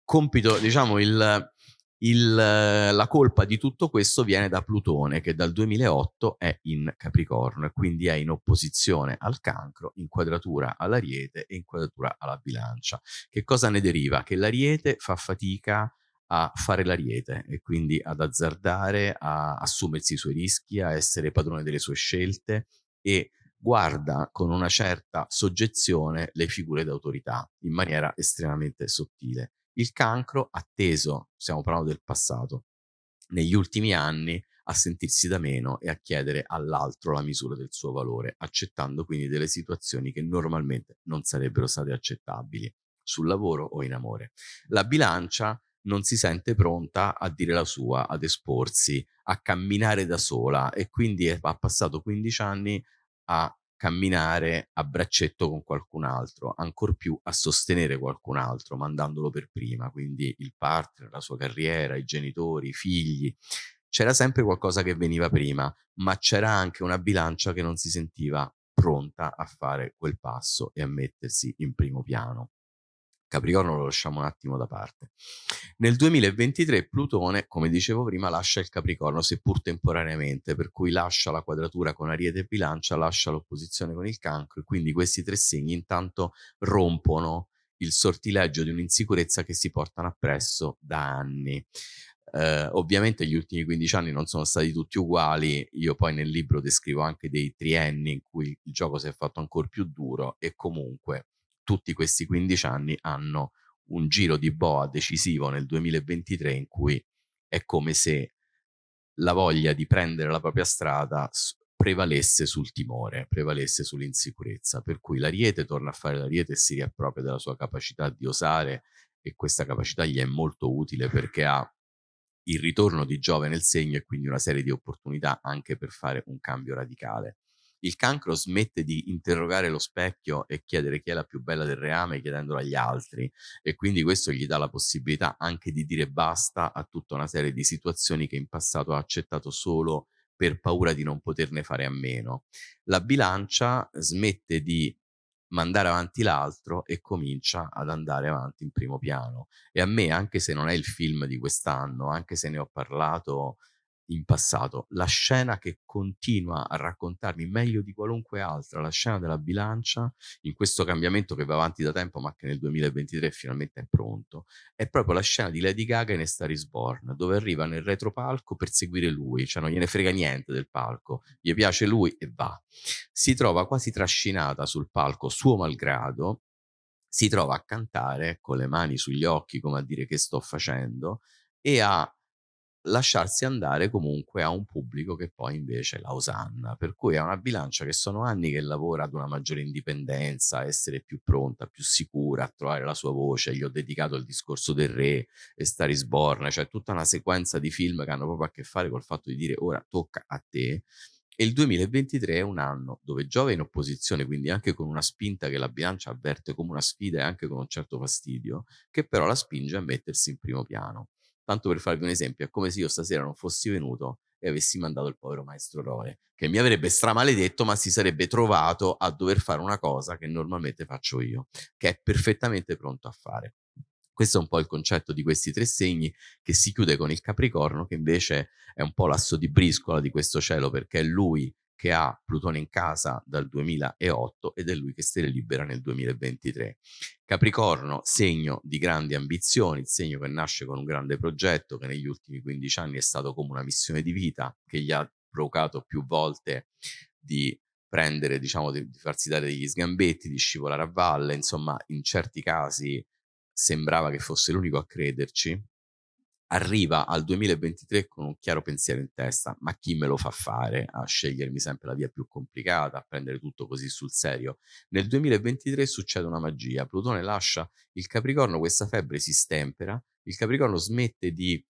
Compito, diciamo, il, il, la colpa di tutto questo viene da Plutone che dal 2008 è in Capricorno e quindi è in opposizione al cancro, in quadratura all'ariete e in quadratura alla bilancia. Che cosa ne deriva? Che l'ariete fa fatica a fare l'ariete e quindi ad azzardare, a assumersi i suoi rischi, a essere padrone delle sue scelte e guarda con una certa soggezione le figure d'autorità in maniera estremamente sottile. Il cancro, atteso, stiamo parlando del passato, negli ultimi anni a sentirsi da meno e a chiedere all'altro la misura del suo valore, accettando quindi delle situazioni che normalmente non sarebbero state accettabili sul lavoro o in amore. La bilancia non si sente pronta a dire la sua, ad esporsi, a camminare da sola e quindi ha passato 15 anni a camminare a braccetto con qualcun altro, ancor più a sostenere qualcun altro, mandandolo per prima, quindi il partner, la sua carriera, i genitori, i figli. c'era sempre qualcosa che veniva prima, ma c'era anche una bilancia che non si sentiva pronta a fare quel passo e a mettersi in primo piano. Capricorno lo lasciamo un attimo da parte. Nel 2023 Plutone, come dicevo prima, lascia il Capricorno, seppur temporaneamente, per cui lascia la quadratura con Ariete e Bilancia, lascia l'opposizione con il Cancro e quindi questi tre segni intanto rompono il sortileggio di un'insicurezza che si portano appresso da anni. Eh, ovviamente gli ultimi 15 anni non sono stati tutti uguali, io poi nel libro descrivo anche dei trienni in cui il gioco si è fatto ancora più duro e comunque tutti questi 15 anni hanno un giro di boa decisivo nel 2023 in cui è come se la voglia di prendere la propria strada prevalesse sul timore, prevalesse sull'insicurezza, per cui l'ariete torna a fare l'ariete e si riappropria della sua capacità di osare e questa capacità gli è molto utile perché ha il ritorno di Giove nel segno e quindi una serie di opportunità anche per fare un cambio radicale il cancro smette di interrogare lo specchio e chiedere chi è la più bella del reame chiedendolo agli altri e quindi questo gli dà la possibilità anche di dire basta a tutta una serie di situazioni che in passato ha accettato solo per paura di non poterne fare a meno. La bilancia smette di mandare avanti l'altro e comincia ad andare avanti in primo piano. E a me, anche se non è il film di quest'anno, anche se ne ho parlato in passato, la scena che continua a raccontarmi meglio di qualunque altra, la scena della bilancia, in questo cambiamento che va avanti da tempo ma che nel 2023 finalmente è pronto, è proprio la scena di Lady Gaga in Star is Born, dove arriva nel retropalco per seguire lui, cioè non gliene frega niente del palco, gli piace lui e va. Si trova quasi trascinata sul palco suo malgrado, si trova a cantare con le mani sugli occhi come a dire che sto facendo e a lasciarsi andare comunque a un pubblico che poi invece la osanna, per cui è una bilancia che sono anni che lavora ad una maggiore indipendenza, a essere più pronta, più sicura, a trovare la sua voce, gli ho dedicato il discorso del re e Star Born, cioè tutta una sequenza di film che hanno proprio a che fare col fatto di dire ora tocca a te, e il 2023 è un anno dove Giove è in opposizione, quindi anche con una spinta che la bilancia avverte come una sfida e anche con un certo fastidio, che però la spinge a mettersi in primo piano. Tanto per farvi un esempio, è come se io stasera non fossi venuto e avessi mandato il povero maestro Roe, che mi avrebbe stramaledetto, ma si sarebbe trovato a dover fare una cosa che normalmente faccio io, che è perfettamente pronto a fare. Questo è un po' il concetto di questi tre segni che si chiude con il Capricorno, che invece è un po' l'asso di briscola di questo cielo, perché è lui che ha Plutone in casa dal 2008 ed è lui che ne libera nel 2023. Capricorno, segno di grandi ambizioni, il segno che nasce con un grande progetto che negli ultimi 15 anni è stato come una missione di vita che gli ha provocato più volte di prendere, diciamo, di, di farsi dare degli sgambetti, di scivolare a valle, insomma, in certi casi sembrava che fosse l'unico a crederci, arriva al 2023 con un chiaro pensiero in testa, ma chi me lo fa fare a scegliermi sempre la via più complicata, a prendere tutto così sul serio? Nel 2023 succede una magia, Plutone lascia il Capricorno, questa febbre si stempera, il Capricorno smette di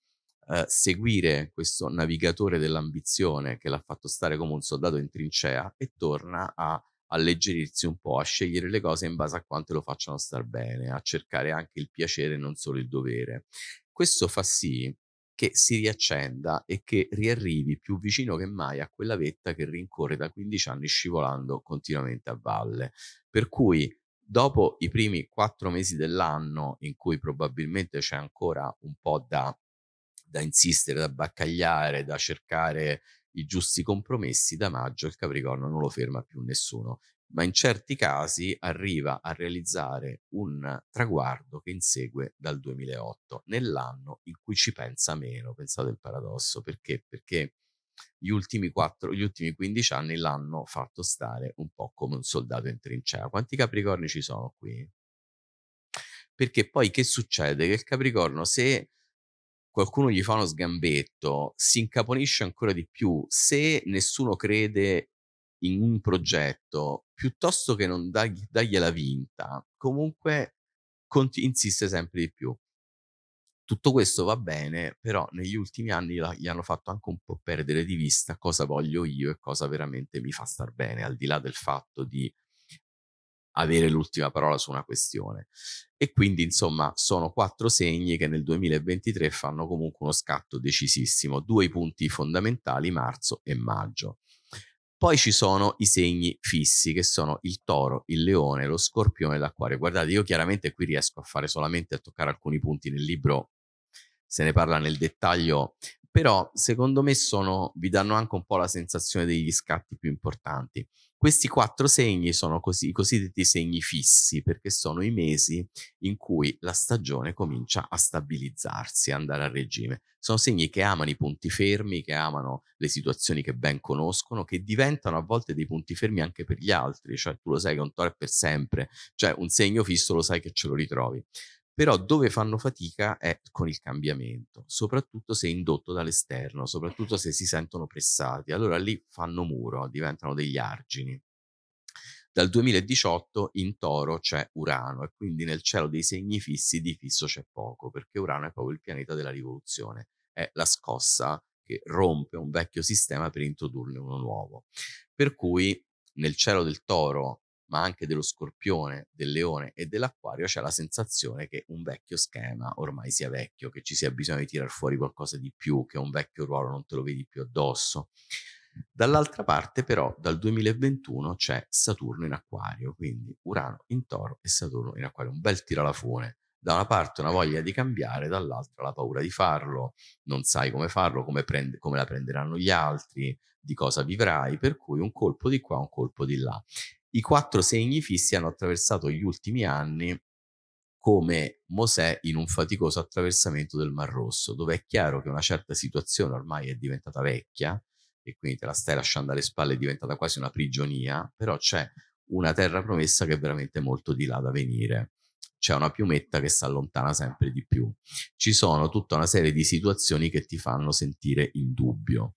eh, seguire questo navigatore dell'ambizione che l'ha fatto stare come un soldato in trincea e torna a alleggerirsi un po', a scegliere le cose in base a quanto lo facciano star bene, a cercare anche il piacere e non solo il dovere. Questo fa sì che si riaccenda e che riarrivi più vicino che mai a quella vetta che rincorre da 15 anni scivolando continuamente a valle. Per cui dopo i primi quattro mesi dell'anno in cui probabilmente c'è ancora un po' da, da insistere, da baccagliare, da cercare i giusti compromessi, da maggio il Capricorno non lo ferma più nessuno ma in certi casi arriva a realizzare un traguardo che insegue dal 2008, nell'anno in cui ci pensa meno, pensate il paradosso, perché? Perché gli ultimi, 4, gli ultimi 15 anni l'hanno fatto stare un po' come un soldato in trincea. Quanti capricorni ci sono qui? Perché poi che succede? Che il capricorno se qualcuno gli fa uno sgambetto, si incaponisce ancora di più. Se nessuno crede in un progetto, piuttosto che non dargli, dargliela vinta, comunque insiste sempre di più. Tutto questo va bene, però negli ultimi anni la, gli hanno fatto anche un po' perdere di vista cosa voglio io e cosa veramente mi fa star bene, al di là del fatto di avere l'ultima parola su una questione. E quindi, insomma, sono quattro segni che nel 2023 fanno comunque uno scatto decisissimo, due punti fondamentali, marzo e maggio. Poi ci sono i segni fissi, che sono il toro, il leone, lo scorpione e l'acquario. Guardate, io chiaramente qui riesco a fare solamente a toccare alcuni punti nel libro, se ne parla nel dettaglio, però secondo me sono, vi danno anche un po' la sensazione degli scatti più importanti. Questi quattro segni sono così, i cosiddetti segni fissi, perché sono i mesi in cui la stagione comincia a stabilizzarsi, a andare a regime. Sono segni che amano i punti fermi, che amano le situazioni che ben conoscono, che diventano a volte dei punti fermi anche per gli altri, cioè tu lo sai che un toro è per sempre, cioè un segno fisso lo sai che ce lo ritrovi però dove fanno fatica è con il cambiamento, soprattutto se indotto dall'esterno, soprattutto se si sentono pressati. Allora lì fanno muro, diventano degli argini. Dal 2018 in toro c'è Urano e quindi nel cielo dei segni fissi di fisso c'è poco, perché Urano è proprio il pianeta della rivoluzione, è la scossa che rompe un vecchio sistema per introdurne uno nuovo. Per cui nel cielo del toro ma anche dello scorpione, del leone e dell'acquario, c'è la sensazione che un vecchio schema ormai sia vecchio, che ci sia bisogno di tirar fuori qualcosa di più, che un vecchio ruolo non te lo vedi più addosso. Dall'altra parte però dal 2021 c'è Saturno in acquario, quindi Urano in toro e Saturno in acquario, un bel tiralafone. Da una parte una voglia di cambiare, dall'altra la paura di farlo, non sai come farlo, come, prende, come la prenderanno gli altri, di cosa vivrai, per cui un colpo di qua, un colpo di là. I quattro segni fissi hanno attraversato gli ultimi anni come Mosè in un faticoso attraversamento del Mar Rosso, dove è chiaro che una certa situazione ormai è diventata vecchia e quindi te la stai lasciando alle spalle, è diventata quasi una prigionia, però c'è una terra promessa che è veramente molto di là da venire. C'è una piumetta che si allontana sempre di più. Ci sono tutta una serie di situazioni che ti fanno sentire in dubbio.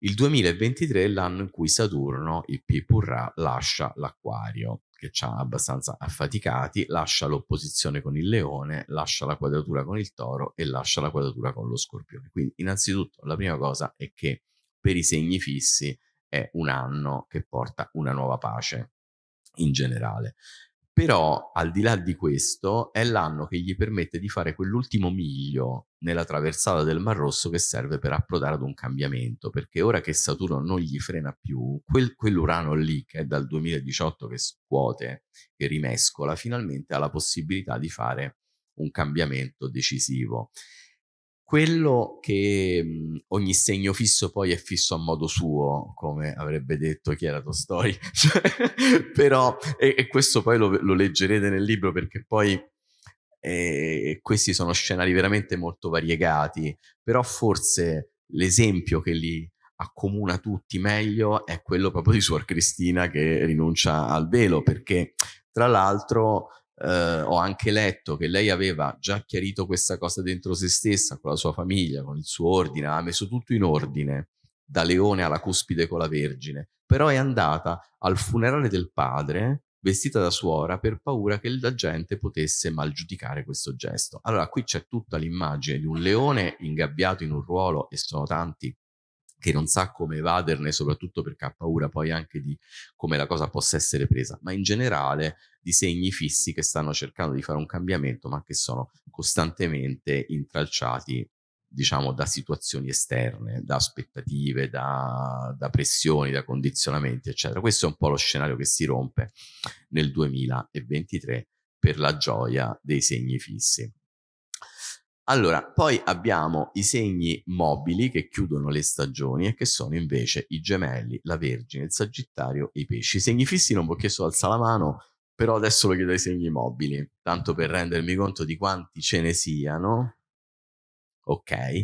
Il 2023 è l'anno in cui Saturno, il Pipurra, lascia l'acquario, che ci ha abbastanza affaticati, lascia l'opposizione con il leone, lascia la quadratura con il toro e lascia la quadratura con lo scorpione. Quindi innanzitutto la prima cosa è che per i segni fissi è un anno che porta una nuova pace in generale. Però al di là di questo è l'anno che gli permette di fare quell'ultimo miglio nella traversata del Mar Rosso che serve per approdare ad un cambiamento, perché ora che Saturno non gli frena più, quel, quell'Urano lì che è dal 2018 che scuote, che rimescola, finalmente ha la possibilità di fare un cambiamento decisivo. Quello che mh, ogni segno fisso poi è fisso a modo suo, come avrebbe detto chi era Tolstoi, cioè, però, e, e, questo poi lo, lo, leggerete nel libro perché poi eh, questi sono scenari veramente molto variegati, però forse l'esempio che li accomuna tutti meglio è quello proprio di Suor Cristina che rinuncia al velo, perché tra l'altro eh, ho anche letto che lei aveva già chiarito questa cosa dentro se stessa, con la sua famiglia, con il suo ordine, ha messo tutto in ordine, da leone alla cuspide con la Vergine, però è andata al funerale del padre vestita da suora per paura che la gente potesse mal giudicare questo gesto. Allora qui c'è tutta l'immagine di un leone ingabbiato in un ruolo e sono tanti che non sa come evaderne, soprattutto perché ha paura poi anche di come la cosa possa essere presa, ma in generale di segni fissi che stanno cercando di fare un cambiamento, ma che sono costantemente intralciati diciamo da situazioni esterne, da aspettative, da, da, pressioni, da condizionamenti, eccetera. Questo è un po' lo scenario che si rompe nel 2023 per la gioia dei segni fissi. Allora, poi abbiamo i segni mobili che chiudono le stagioni e che sono invece i gemelli, la Vergine, il Sagittario e i pesci. I segni fissi non vi ho chiesto alza la mano, però adesso lo chiedo ai segni mobili, tanto per rendermi conto di quanti ce ne siano. Ok.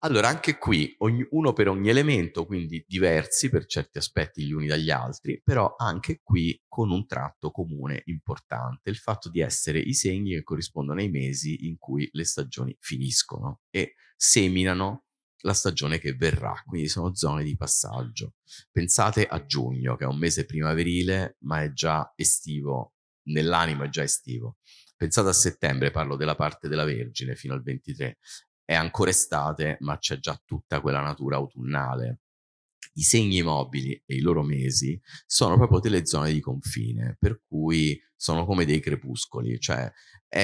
Allora, anche qui, ogni, uno per ogni elemento, quindi diversi per certi aspetti gli uni dagli altri, però anche qui con un tratto comune importante, il fatto di essere i segni che corrispondono ai mesi in cui le stagioni finiscono e seminano la stagione che verrà, quindi sono zone di passaggio. Pensate a giugno, che è un mese primaverile, ma è già estivo, nell'animo è già estivo. Pensate a settembre, parlo della parte della Vergine fino al 23, è ancora estate, ma c'è già tutta quella natura autunnale. i segni mobili e i loro mesi sono proprio delle zone di confine, per cui sono come dei crepuscoli, cioè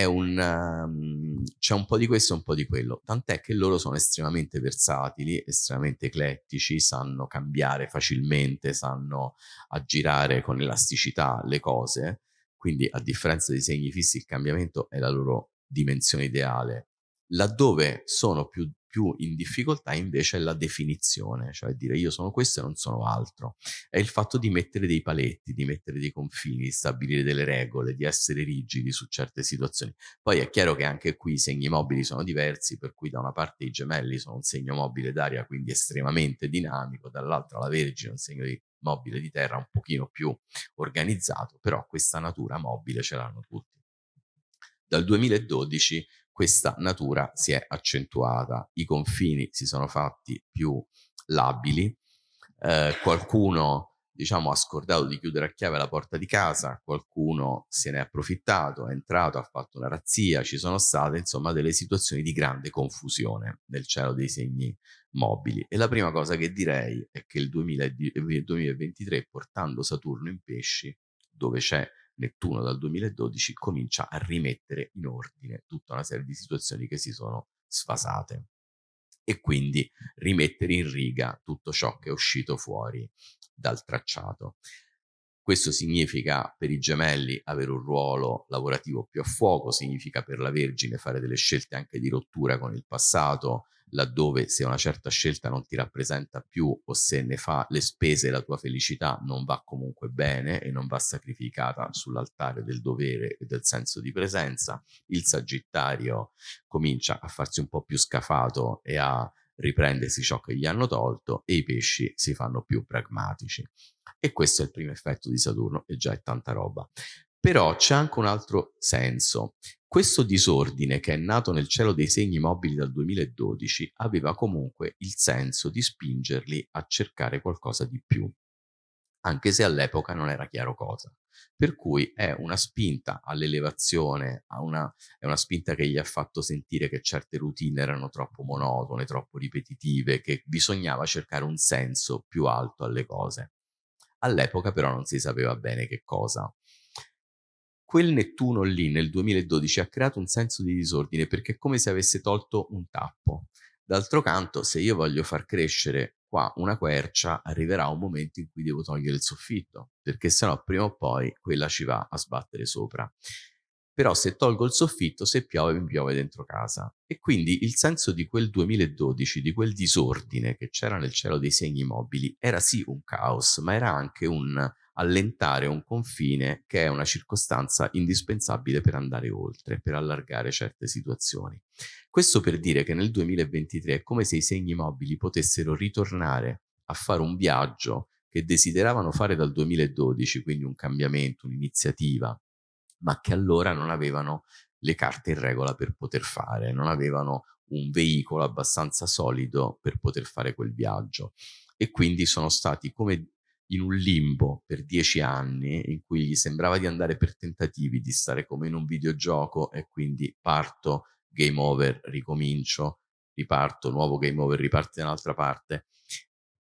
un, um, c'è un po' di questo e un po' di quello, tant'è che loro sono estremamente versatili, estremamente eclettici, sanno cambiare facilmente, sanno aggirare con elasticità le cose, quindi a differenza dei segni fissi il cambiamento è la loro dimensione ideale. Laddove sono più più in difficoltà invece è la definizione, cioè dire io sono questo e non sono altro. È il fatto di mettere dei paletti, di mettere dei confini, di stabilire delle regole, di essere rigidi su certe situazioni. Poi è chiaro che anche qui i segni mobili sono diversi, per cui da una parte i gemelli sono un segno mobile d'aria, quindi estremamente dinamico, dall'altra la Vergine è un segno di mobile di terra un pochino più organizzato, però questa natura mobile ce l'hanno tutti. Dal 2012 questa natura si è accentuata, i confini si sono fatti più labili, eh, qualcuno diciamo, ha scordato di chiudere a chiave la porta di casa, qualcuno se ne è approfittato, è entrato, ha fatto una razzia, ci sono state insomma delle situazioni di grande confusione nel cielo dei segni mobili. E la prima cosa che direi è che il 2023, portando Saturno in pesci, dove c'è Nettuno dal 2012 comincia a rimettere in ordine tutta una serie di situazioni che si sono sfasate e quindi rimettere in riga tutto ciò che è uscito fuori dal tracciato. Questo significa per i gemelli avere un ruolo lavorativo più a fuoco, significa per la Vergine fare delle scelte anche di rottura con il passato, laddove se una certa scelta non ti rappresenta più o se ne fa le spese la tua felicità non va comunque bene e non va sacrificata sull'altare del dovere e del senso di presenza, il Sagittario comincia a farsi un po' più scafato e a riprendersi ciò che gli hanno tolto e i pesci si fanno più pragmatici. E questo è il primo effetto di Saturno e già è tanta roba. Però c'è anche un altro senso. Questo disordine che è nato nel cielo dei segni mobili dal 2012 aveva comunque il senso di spingerli a cercare qualcosa di più, anche se all'epoca non era chiaro cosa. Per cui è una spinta all'elevazione, è una spinta che gli ha fatto sentire che certe routine erano troppo monotone, troppo ripetitive, che bisognava cercare un senso più alto alle cose. All'epoca però non si sapeva bene che cosa quel Nettuno lì nel 2012 ha creato un senso di disordine perché è come se avesse tolto un tappo. D'altro canto, se io voglio far crescere qua una quercia, arriverà un momento in cui devo togliere il soffitto, perché sennò prima o poi quella ci va a sbattere sopra. Però se tolgo il soffitto, se piove, mi piove dentro casa. E quindi il senso di quel 2012, di quel disordine che c'era nel cielo dei segni mobili, era sì un caos, ma era anche un allentare un confine che è una circostanza indispensabile per andare oltre, per allargare certe situazioni. Questo per dire che nel 2023 è come se i segni mobili potessero ritornare a fare un viaggio che desideravano fare dal 2012, quindi un cambiamento, un'iniziativa, ma che allora non avevano le carte in regola per poter fare, non avevano un veicolo abbastanza solido per poter fare quel viaggio e quindi sono stati come in un limbo per dieci anni in cui gli sembrava di andare per tentativi, di stare come in un videogioco e quindi parto, game over, ricomincio, riparto, nuovo game over, riparti da un'altra parte.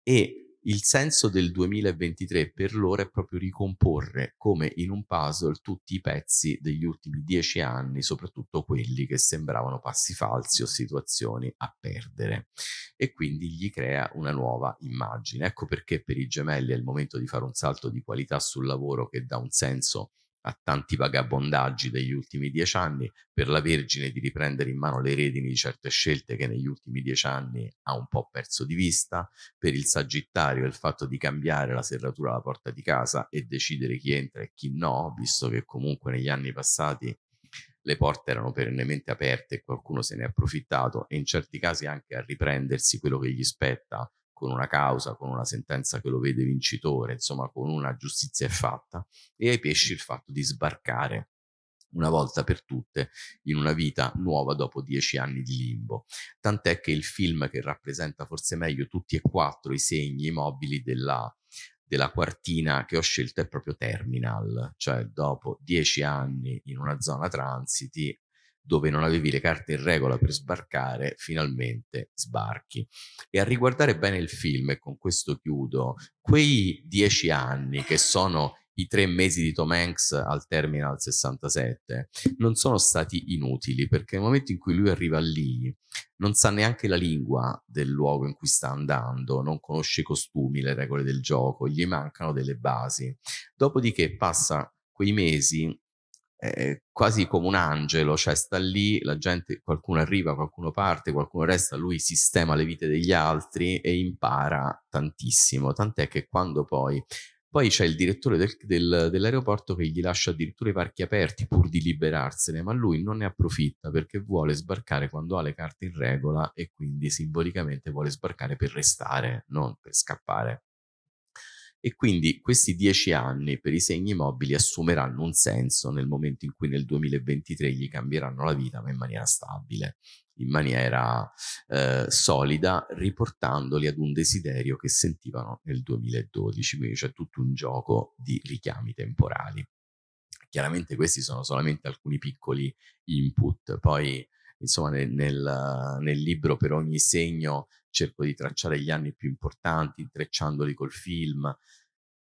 E il senso del 2023 per loro è proprio ricomporre come in un puzzle tutti i pezzi degli ultimi dieci anni, soprattutto quelli che sembravano passi falsi o situazioni a perdere e quindi gli crea una nuova immagine. Ecco perché per i gemelli è il momento di fare un salto di qualità sul lavoro che dà un senso a tanti vagabondaggi degli ultimi dieci anni, per la Vergine di riprendere in mano le redini di certe scelte che negli ultimi dieci anni ha un po' perso di vista, per il Sagittario il fatto di cambiare la serratura alla porta di casa e decidere chi entra e chi no, visto che comunque negli anni passati le porte erano perennemente aperte e qualcuno se ne è approfittato e in certi casi anche a riprendersi quello che gli spetta con una causa, con una sentenza che lo vede vincitore, insomma con una giustizia è fatta, e ai pesci il fatto di sbarcare una volta per tutte in una vita nuova dopo dieci anni di limbo. Tant'è che il film che rappresenta forse meglio tutti e quattro i segni mobili della, della quartina che ho scelto è proprio Terminal, cioè dopo dieci anni in una zona transiti dove non avevi le carte in regola per sbarcare, finalmente sbarchi. E a riguardare bene il film, e con questo chiudo, quei dieci anni che sono i tre mesi di Tom Hanks al Terminal 67 non sono stati inutili perché nel momento in cui lui arriva lì non sa neanche la lingua del luogo in cui sta andando, non conosce i costumi, le regole del gioco, gli mancano delle basi. Dopodiché passa quei mesi eh, quasi come un angelo, cioè sta lì, la gente, qualcuno arriva, qualcuno parte, qualcuno resta, lui sistema le vite degli altri e impara tantissimo, tant'è che quando poi poi c'è il direttore del, del, dell'aeroporto che gli lascia addirittura i parchi aperti pur di liberarsene, ma lui non ne approfitta perché vuole sbarcare quando ha le carte in regola e quindi simbolicamente vuole sbarcare per restare, non per scappare. E quindi questi dieci anni per i segni mobili assumeranno un senso nel momento in cui nel 2023 gli cambieranno la vita, ma in maniera stabile in maniera eh, solida, riportandoli ad un desiderio che sentivano nel 2012, quindi c'è tutto un gioco di richiami temporali. Chiaramente questi sono solamente alcuni piccoli input, poi insomma nel, nel, nel libro per ogni segno cerco di tracciare gli anni più importanti, intrecciandoli col film,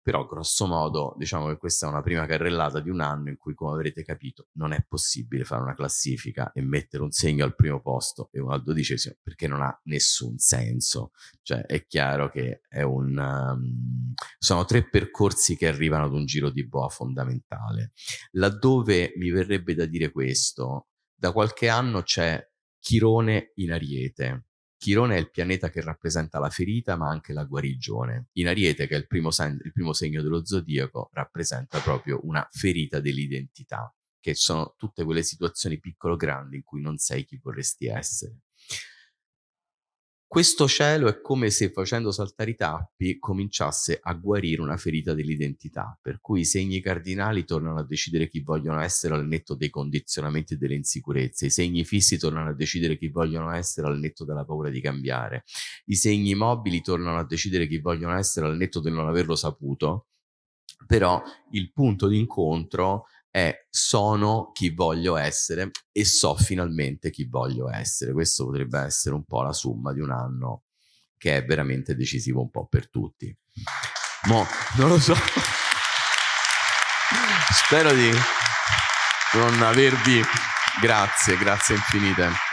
però grosso modo diciamo che questa è una prima carrellata di un anno in cui come avrete capito non è possibile fare una classifica e mettere un segno al primo posto e uno al dodicesimo perché non ha nessun senso. Cioè è chiaro che è un um, sono tre percorsi che arrivano ad un giro di boa fondamentale. Laddove mi verrebbe da dire questo da qualche anno c'è Chirone in Ariete Chirone è il pianeta che rappresenta la ferita ma anche la guarigione. In Ariete, che è il primo, il primo segno dello zodiaco, rappresenta proprio una ferita dell'identità, che sono tutte quelle situazioni piccolo-grandi in cui non sei chi vorresti essere. Questo cielo è come se facendo saltare i tappi cominciasse a guarire una ferita dell'identità, per cui i segni cardinali tornano a decidere chi vogliono essere al netto dei condizionamenti e delle insicurezze, i segni fissi tornano a decidere chi vogliono essere al netto della paura di cambiare, i segni mobili tornano a decidere chi vogliono essere al netto del non averlo saputo, però il punto d'incontro è sono chi voglio essere e so finalmente chi voglio essere. Questo potrebbe essere un po' la somma di un anno che è veramente decisivo un po' per tutti. Mo, non lo so. Spero di non avervi... Grazie, grazie infinite.